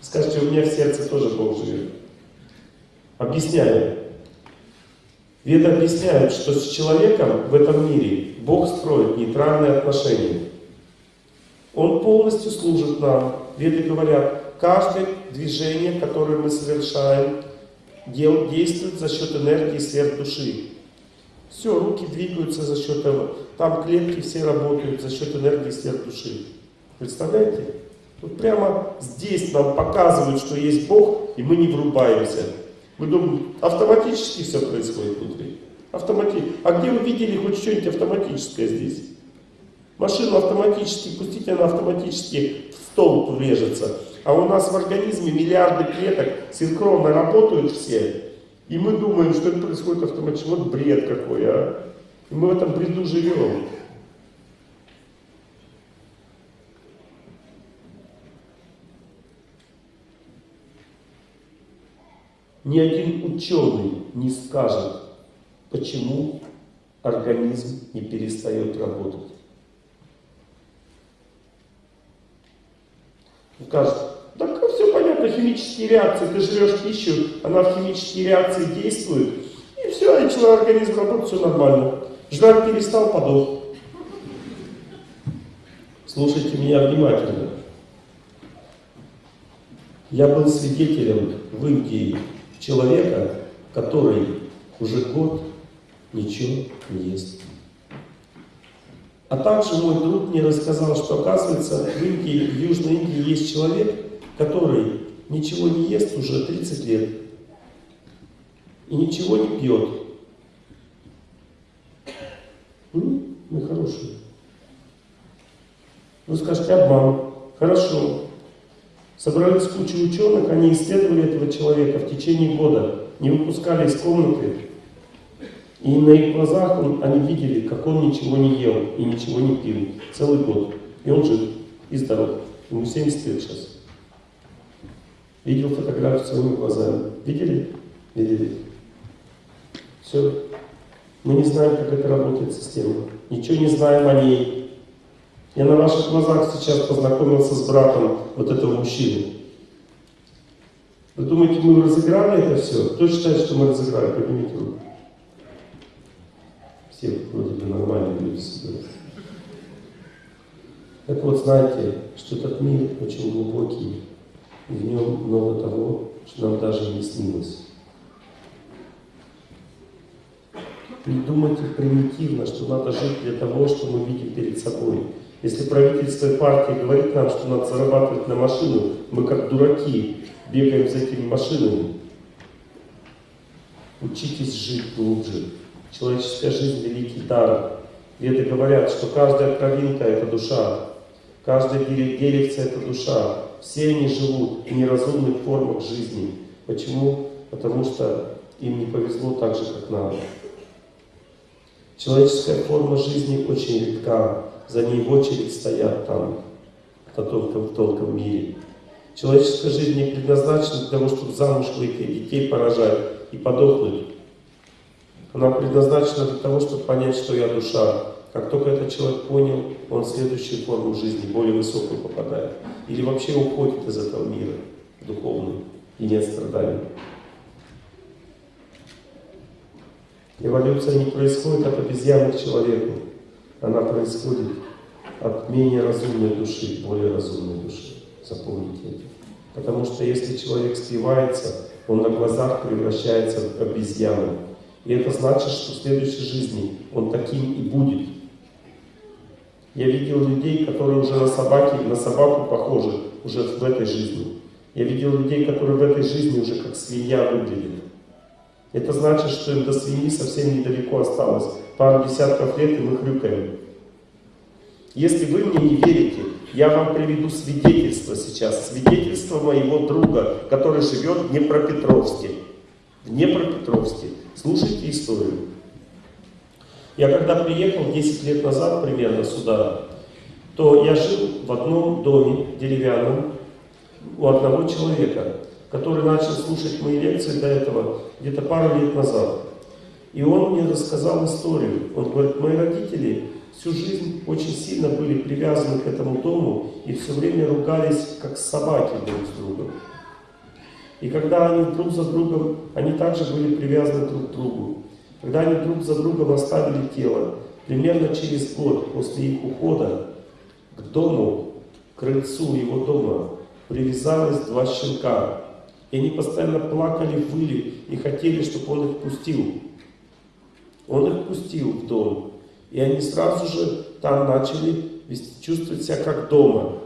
Скажите, у меня в сердце тоже Бог живет. Объясняю. Веды объясняют, что с человеком в этом мире Бог строит нейтральные отношения. Он полностью служит нам. Веды говорят, каждое движение, которое мы совершаем, действует за счет энергии сверх души. Все, руки двигаются за счет этого. Там клетки все работают за счет энергии сверх души. Представляете? Вот прямо здесь нам показывают, что есть Бог, и мы не врубаемся. Мы думаем, автоматически все происходит внутри. Автоматически. А где вы видели хоть что-нибудь автоматическое здесь? Машину автоматически, пустите, она автоматически в столб врежется. А у нас в организме миллиарды клеток синхронно работают все. И мы думаем, что это происходит автоматически. Вот бред какой, а. И мы в этом бреду живем. Ни один ученый не скажет, почему организм не перестает работать. Он скажет, понятно, химические реакции, ты жрешь пищу, она в химические реакции действует, и все, и человек организм работает, все нормально. Жрать перестал, подох. Слушайте меня внимательно. Я был свидетелем в Индии человека, который уже год ничего не ест. А также мой друг мне рассказал, что оказывается в Индии, в Южной Индии есть человек, который ничего не ест уже 30 лет и ничего не пьет. М? Мы хорошие. Вы скажете, обман. Хорошо. Собрались куча ученых, они исследовали этого человека в течение года, не выпускали из комнаты. И на их глазах он, они видели, как он ничего не ел и ничего не пил целый год. И он жив и здоров. Ему 70 лет сейчас. Видел фотографию своими глазами. Видели? Видели. Все. Мы не знаем, как это работает система. Ничего не знаем о ней. Я на ваших глазах сейчас познакомился с братом вот этого мужчины. Вы думаете, мы разыграли это все? Кто считает, что мы разыграли? Поднимите руку. Все вроде бы нормальные люди собираются. Так вот, знаете, что этот мир очень глубокий, в нем много того, что нам даже не снилось. Не думайте примитивно, что надо жить для того, что мы видим перед собой. Если правительство и партия говорит нам, что надо зарабатывать на машину, мы как дураки бегаем за этими машинами. Учитесь жить глубже. Человеческая жизнь – великий дар. Веды говорят, что каждая кровинка – это душа, каждая деревце – это душа. Все они живут в неразумных формах жизни. Почему? Потому что им не повезло так же, как нам. Человеческая форма жизни очень редка за ней в очередь стоят там в тонком, в тонком мире. Человеческая жизнь не предназначена для того, чтобы замуж выйти, детей поражать и подохнуть. Она предназначена для того, чтобы понять, что я душа. Как только этот человек понял, он в следующую форму жизни, более высокую попадает. Или вообще уходит из этого мира духовный и нет страданий. Эволюция не происходит от обезьяны к человеку. Она происходит от менее разумной души к более разумной душе. Запомните это. Потому что если человек спивается, он на глазах превращается в обезьяну. И это значит, что в следующей жизни он таким и будет. Я видел людей, которые уже на собаке, на собаку похожи уже в этой жизни. Я видел людей, которые в этой жизни уже как свинья выглядят. Это значит, что им до свиньи совсем недалеко осталось. Пару десятков лет и мы хрюкаем. Если вы мне не верите, я вам приведу свидетельство сейчас. Свидетельство моего друга, который живет в Днепропетровске. В Днепропетровске. Слушайте историю. Я когда приехал 10 лет назад примерно сюда, то я жил в одном доме деревянном у одного человека, который начал слушать мои лекции до этого где-то пару лет назад. И он мне рассказал историю. Он говорит, мои родители всю жизнь очень сильно были привязаны к этому дому и все время ругались, как собаки друг с другом. И когда они друг за другом, они также были привязаны друг к другу. Когда они друг за другом оставили тело, примерно через год после их ухода к дому, к крыльцу его дома, привязалось два щенка. И они постоянно плакали, выли и хотели, чтобы он их пустил. Он их пустил в дом. И они сразу же там начали чувствовать себя как дома.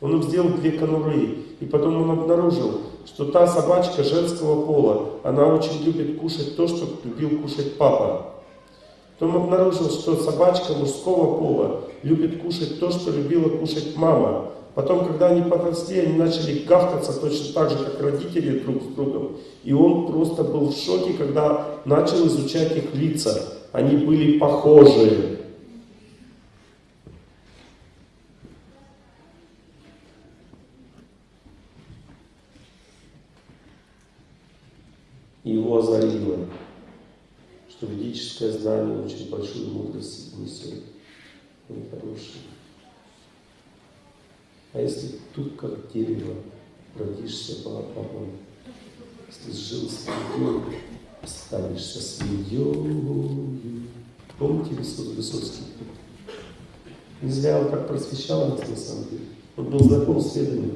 Он им сделал две конуры. И потом он обнаружил, что та собачка женского пола, она очень любит кушать то, что любил кушать папа. Потом обнаружил, что собачка мужского пола любит кушать то, что любила кушать мама. Потом, когда они подросли, они начали гавкаться точно так же, как родители друг с другом. И он просто был в шоке, когда начал изучать их лица. Они были похожи. И его озарило, что ведическое знание очень большую мудрость несет. Он хороший. А если тут как дерево родишься балабаном, если жил свиньей, останешься свиньей. Помните Высоцкий? Не зря он так просвещал нас на самом деле. Он был знаком с ведами.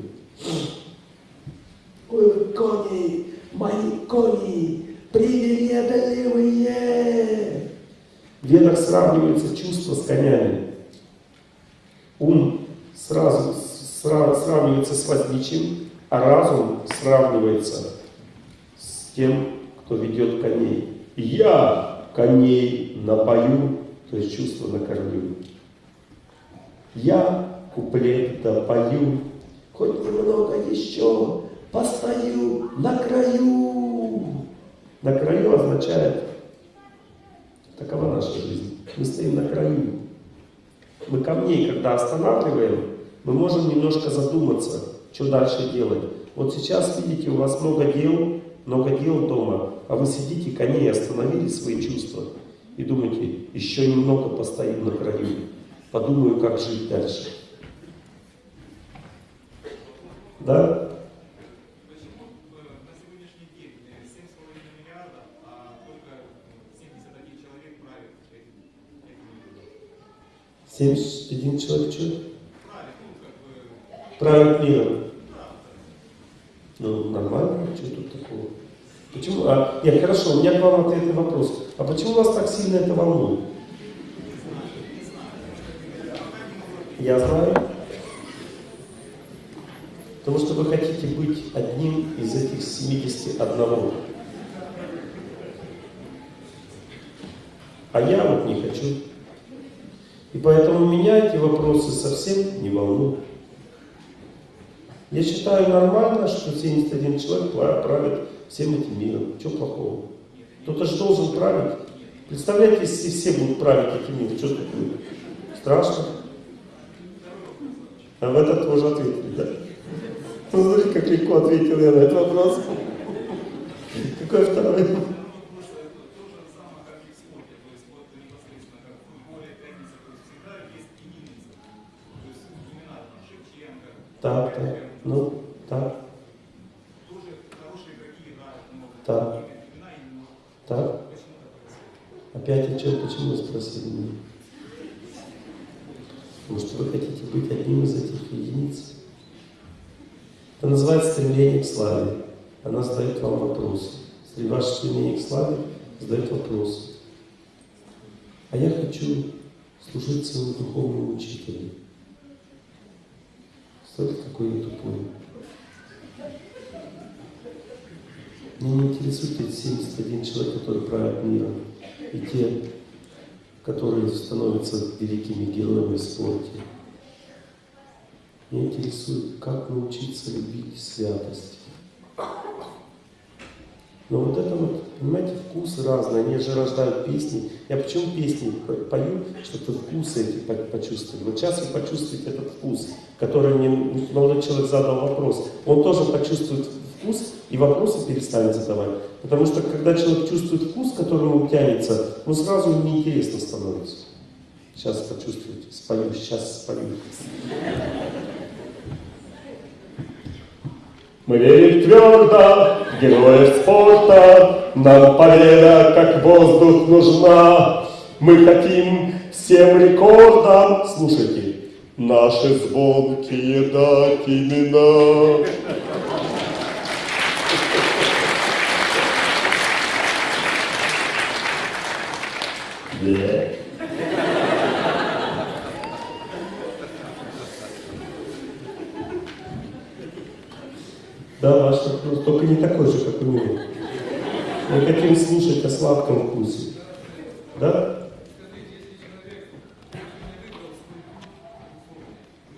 Ой, кони, мои кони, привередливые! В ведах сравнивается чувство с конями. Ум сразу сравнивается с возничим, а разум сравнивается с тем, кто ведет коней. Я коней напою, то есть чувство накормлю. Я куплет допою, хоть немного еще постою на краю. На краю означает, такова наша жизнь. Мы стоим на краю. Мы камней, когда останавливаем, мы можем немножко задуматься, что дальше делать. Вот сейчас, видите, у вас много дел, много дел дома, а вы сидите, коней остановили свои чувства и думаете, еще немного постоим на краю, подумаю, как жить дальше. Да? Почему э, на сегодняшний день 7,5 миллиардов, а только 71 человек правит этим, этим миром? 71 человек что? Правит, миром. Ну, нормально, что тут такого? Почему? А, нет, хорошо, у меня к вам ответный вопрос. А почему вас так сильно это волнует? Я знаю. Потому что вы хотите быть одним из этих 71. А я вот не хочу. Поэтому меня эти вопросы совсем не волнуют. Я считаю нормально, что 71 человек правит всем этим миром. Что плохого? Кто-то же должен править. Представляете, если все будут править этим миром, что такое? Страшно. А в этот тоже ответили, да? Ну, смотри, как легко ответил я на этот вопрос. Какой второй? Вопрос э, то же самое, как и в спорте. То есть вот непосредственно как в футболе, теннисе, то есть всегда есть именинницы. То есть имена там Шевченко, Так, так. Бекхэм. Ну, так. Так. Так. Опять о чем, почему спросили меня? Может, вы хотите быть одним из этих единиц? Это называется стремление к славе. Она задает вам вопросы. Если ваше стремление к славе задает вопросы. А я хочу служить своему духовному учителю. Смотрите, какой я тупой. Меня не интересует эти 71 человек, которые правят миром, и те, которые становятся великими героями в спорте. Меня интересует, как научиться любить святость. Но вот это вот, понимаете, вкусы разные, они же рождают песни. Я почему песни по- пою, чтобы вкусы эти по- почувствовали. Вот сейчас вы почувствуете этот вкус, который мне молодой человек задал вопрос. Он тоже почувствует вкус и вопросы перестанет задавать. Потому что когда человек чувствует вкус, которому тянется, ну сразу неинтересно становится. Сейчас почувствуете, спою, сейчас спою. Мы верим твердо героев спорта, Нам победа как воздух нужна. Мы хотим всем рекордам, слушайте, Наши звонкие дать имена. Yeah. Да, ваш вопрос, только не такой же, как у него. Мы хотим слушать о сладком вкусе. Да?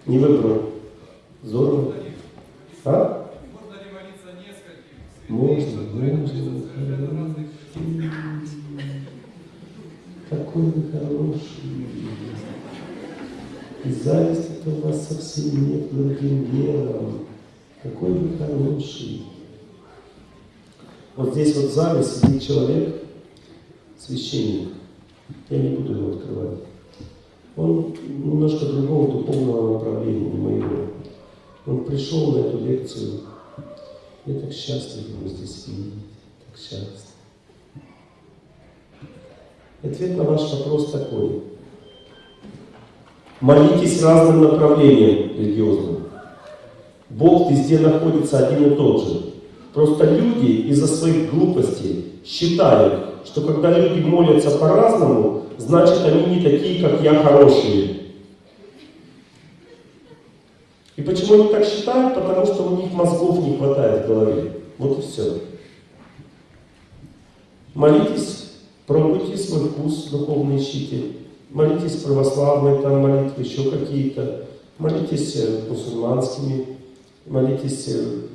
Не выбрал. Здорово. А? Можно, можно. Какой вы хороший. И зависти-то у вас совсем нет к другим верам. Какой вы хороший. Вот здесь зале сидит человек, священник. Я не буду его открывать. Он немножко другого духовного направления, моего. Он пришел на эту лекцию. Я так счастлив его здесь видеть. Так счастлив. Ответ на ваш вопрос такой. Молитесь разным направлениям религиозным. Бог везде находится один и тот же. Просто люди из-за своих глупостей считают, что когда люди молятся по-разному, значит они не такие, как я, хорошие. И почему они так считают? Потому что у них мозгов не хватает в голове. Вот и все. Молитесь, пробуйте свой вкус, духовный ищите. Молитесь православные там молитвы, еще какие-то. Молитесь э, мусульманскими, молитесь э,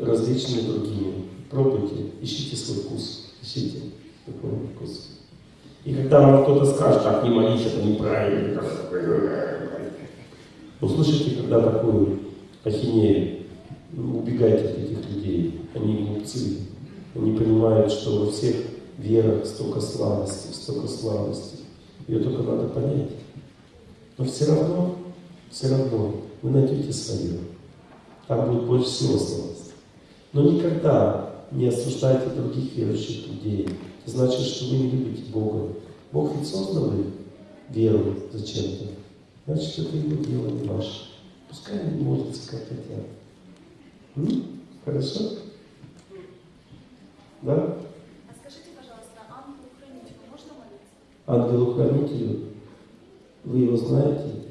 различными другими. Пробуйте, ищите свой вкус, ищите духовный вкус. И когда вам кто-то скажет, так не молись, это неправильно, услышите, когда такую ахинею, убегайте от этих людей, они глупцы, они понимают, что во всех верах столько слабости, столько слабости, ее только надо понять. Но все равно, все равно вы найдете свое, там будет больше всего слабости. Но никогда не осуждайте других верующих людей. Это значит, что вы не любите Бога. Бог ведь создал веру зачем-то. Значит, это его дело, не ваше. Пускай они молятся, как хотят. М? Хорошо? Да? А скажите, пожалуйста, ангелу-хранителю можно молиться? Ангелу-хранителю, вы его знаете?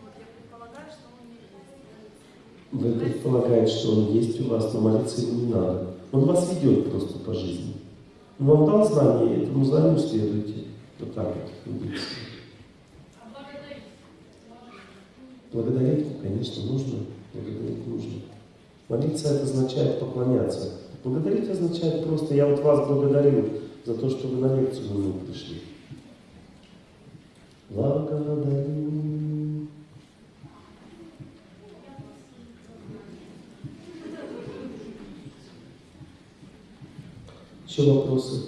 Вот, я предполагаю, что он не есть. Вы предполагаете, что он есть у вас, но молиться ему не надо. Он вас ведет просто по жизни. Он вам дал знание, этому знанию следуйте. Вот так вот. Благодарить, конечно, нужно. Благодарить нужно. Молиться это означает поклоняться. Благодарить означает просто, я вот вас благодарю за то, что вы на лекцию мной пришли. Благодарю. Еще вопросы?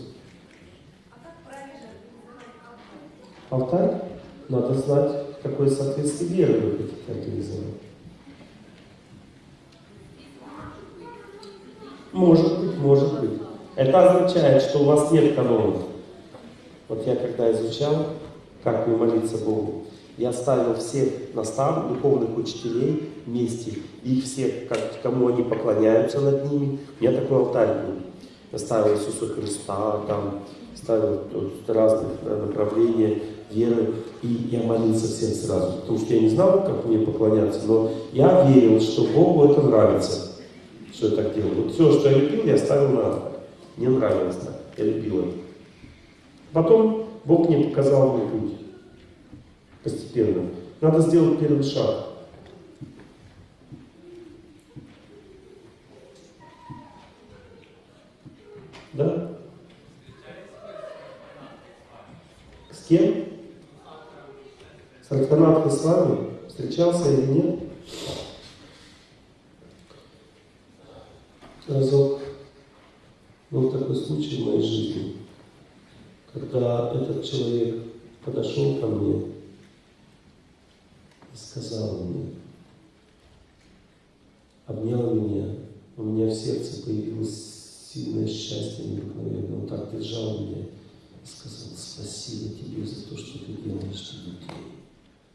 Алтарь? Надо знать, какое соответствие веры вы хотите организовать. Может быть, может быть. Это означает, что у вас нет канонов. Вот я когда изучал, как мне молиться Богу, я ставил всех наставников, духовных учителей вместе, их всех, как, кому они поклоняются над ними. У меня такой алтарь был. Ставил Иисуса Христа, там, ставил разных э, направления веры, и я молился всем сразу, потому что я не знал, как мне поклоняться, но я верил, что Богу это нравится, что я так делаю. Вот все, что я любил, я ставил на алтарь. Мне нравилось так, я любил это. Потом Бог мне показал мой путь. Постепенно. Надо сделать первый шаг. Да? С кем? С Рахтанат Ислами? Встречался или нет? Разок был такой случай в моей жизни, когда этот человек подошел ко мне и сказал мне, обнял меня, у меня в сердце появилось сильное счастье. Он так держал меня сказал, спасибо тебе за то, что ты делаешь для детей.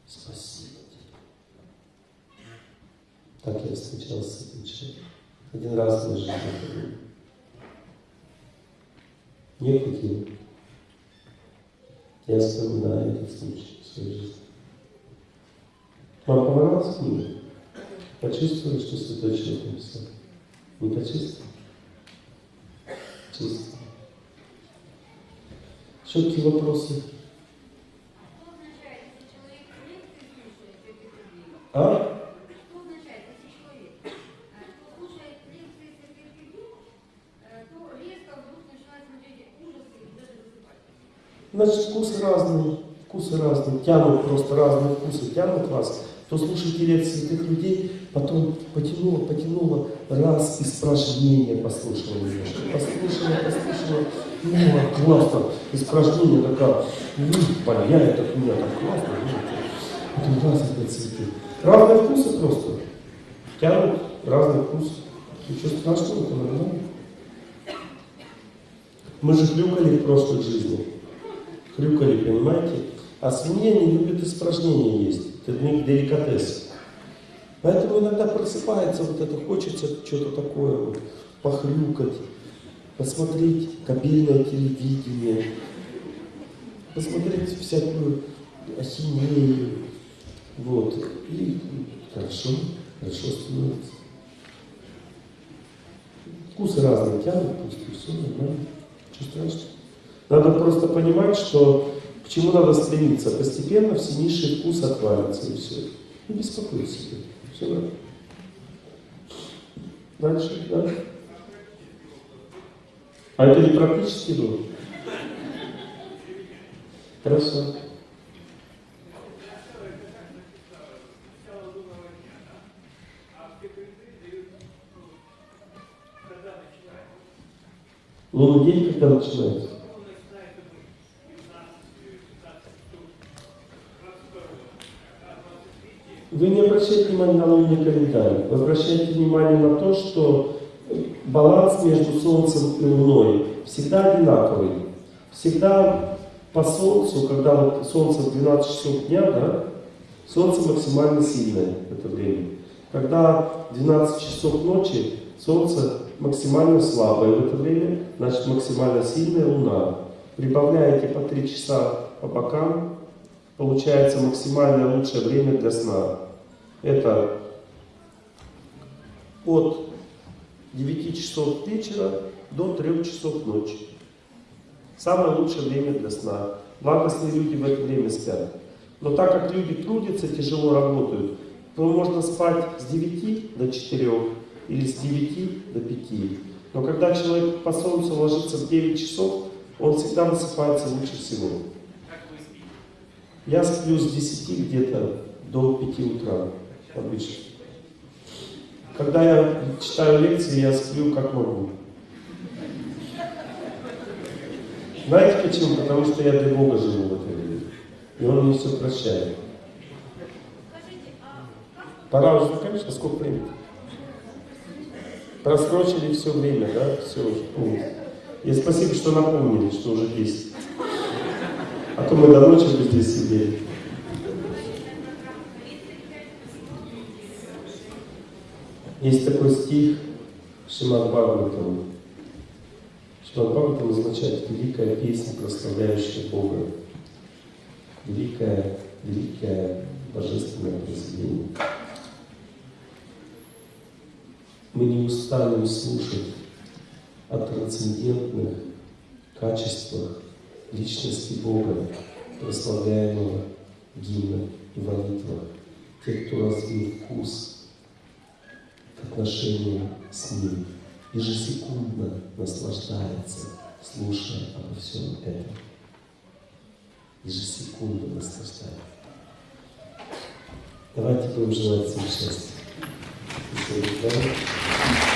Спасибо тебе. Так я встречался с этим человеком. Один раз в моей жизни это. Не хотел. Я вспоминаю этот случай в своей жизни. Вам понравилась книга? Почувствовали, что святой человек написал? Не почувствовали? Чувствовали. Еще какие вопросы? Что означает, если человек лекции слушает святых людей? А? Э, э? Значит, вкусы разные, вкусы разные, тянут просто разные вкусы, тянут вас. То слушайте лекции этих людей, потом потянуло, потянуло, раз испражнение послушала немножко. Послушала, послушала, ну, а классно, испражнение такая, ну, паяет от меня, так классно, ну, потом раз опять цветы. Разные вкусы просто, тянут разные вкусы. Ничего страшного, это нормально. Мы же хрюкали в прошлой жизни. Хрюкали, понимаете? А свинья не любит испражнения есть. Это для них деликатес. Поэтому иногда просыпается вот это, хочется что-то такое, вот, похрюкать, посмотреть кабельное телевидение, посмотреть всякую ахинею. Вот. И хорошо, хорошо становится. Вкусы разные тянут, просто все нормально. Ничего страшного. Надо просто понимать, что чему надо стремиться. Постепенно все низшие вкусы отвалятся и все. Не беспокойся. Все. Дальше, да? А это не практически было? Хорошо. Лунный день когда начинается? Вы не обращайте внимания на календарь. Вы обращайте внимание на то, что баланс между Солнцем и Луной всегда одинаковый. Всегда по Солнцу, когда вот Солнце в 12 часов дня, да, Солнце максимально сильное в это время. Когда 12 часов ночи, Солнце максимально слабое в это время, значит максимально сильная Луна. Прибавляете по 3 часа по бокам, получается максимально лучшее время для сна. Это от 9 часов вечера до 3 часов ночи. Самое лучшее время для сна. Благостные люди в это время спят. Но так как люди трудятся, тяжело работают, то можно спать с 9 до 4 или с 9 до 5. Но когда человек по солнцу ложится в 9 часов, он всегда высыпается лучше всего. Я сплю с 10 где-то до 5 утра обычно. Когда я читаю лекции, я сплю как могу. Знаете почему? Потому что я для Бога живу в это время. И Он мне все прощает. Пора уже заканчивать, а сколько времени? Просрочили все время, да? Все уже. И спасибо, что напомнили, что уже 10. А то мы до ночи бы здесь сидели. Есть такой стих Шимат Бхагаватам. Шимат Бхагаватам означает великая песня, прославляющая Бога. Великое, великое божественное произведение. Мы не устанем слушать о трансцендентных качествах личности Бога, прославляемого в гимнах и молитвах. Те, кто развил вкус к отношению с Ним, ежесекундно наслаждается, слушая обо всем этом. Ежесекундно наслаждается. Давайте будем желать всем счастья. Спасибо.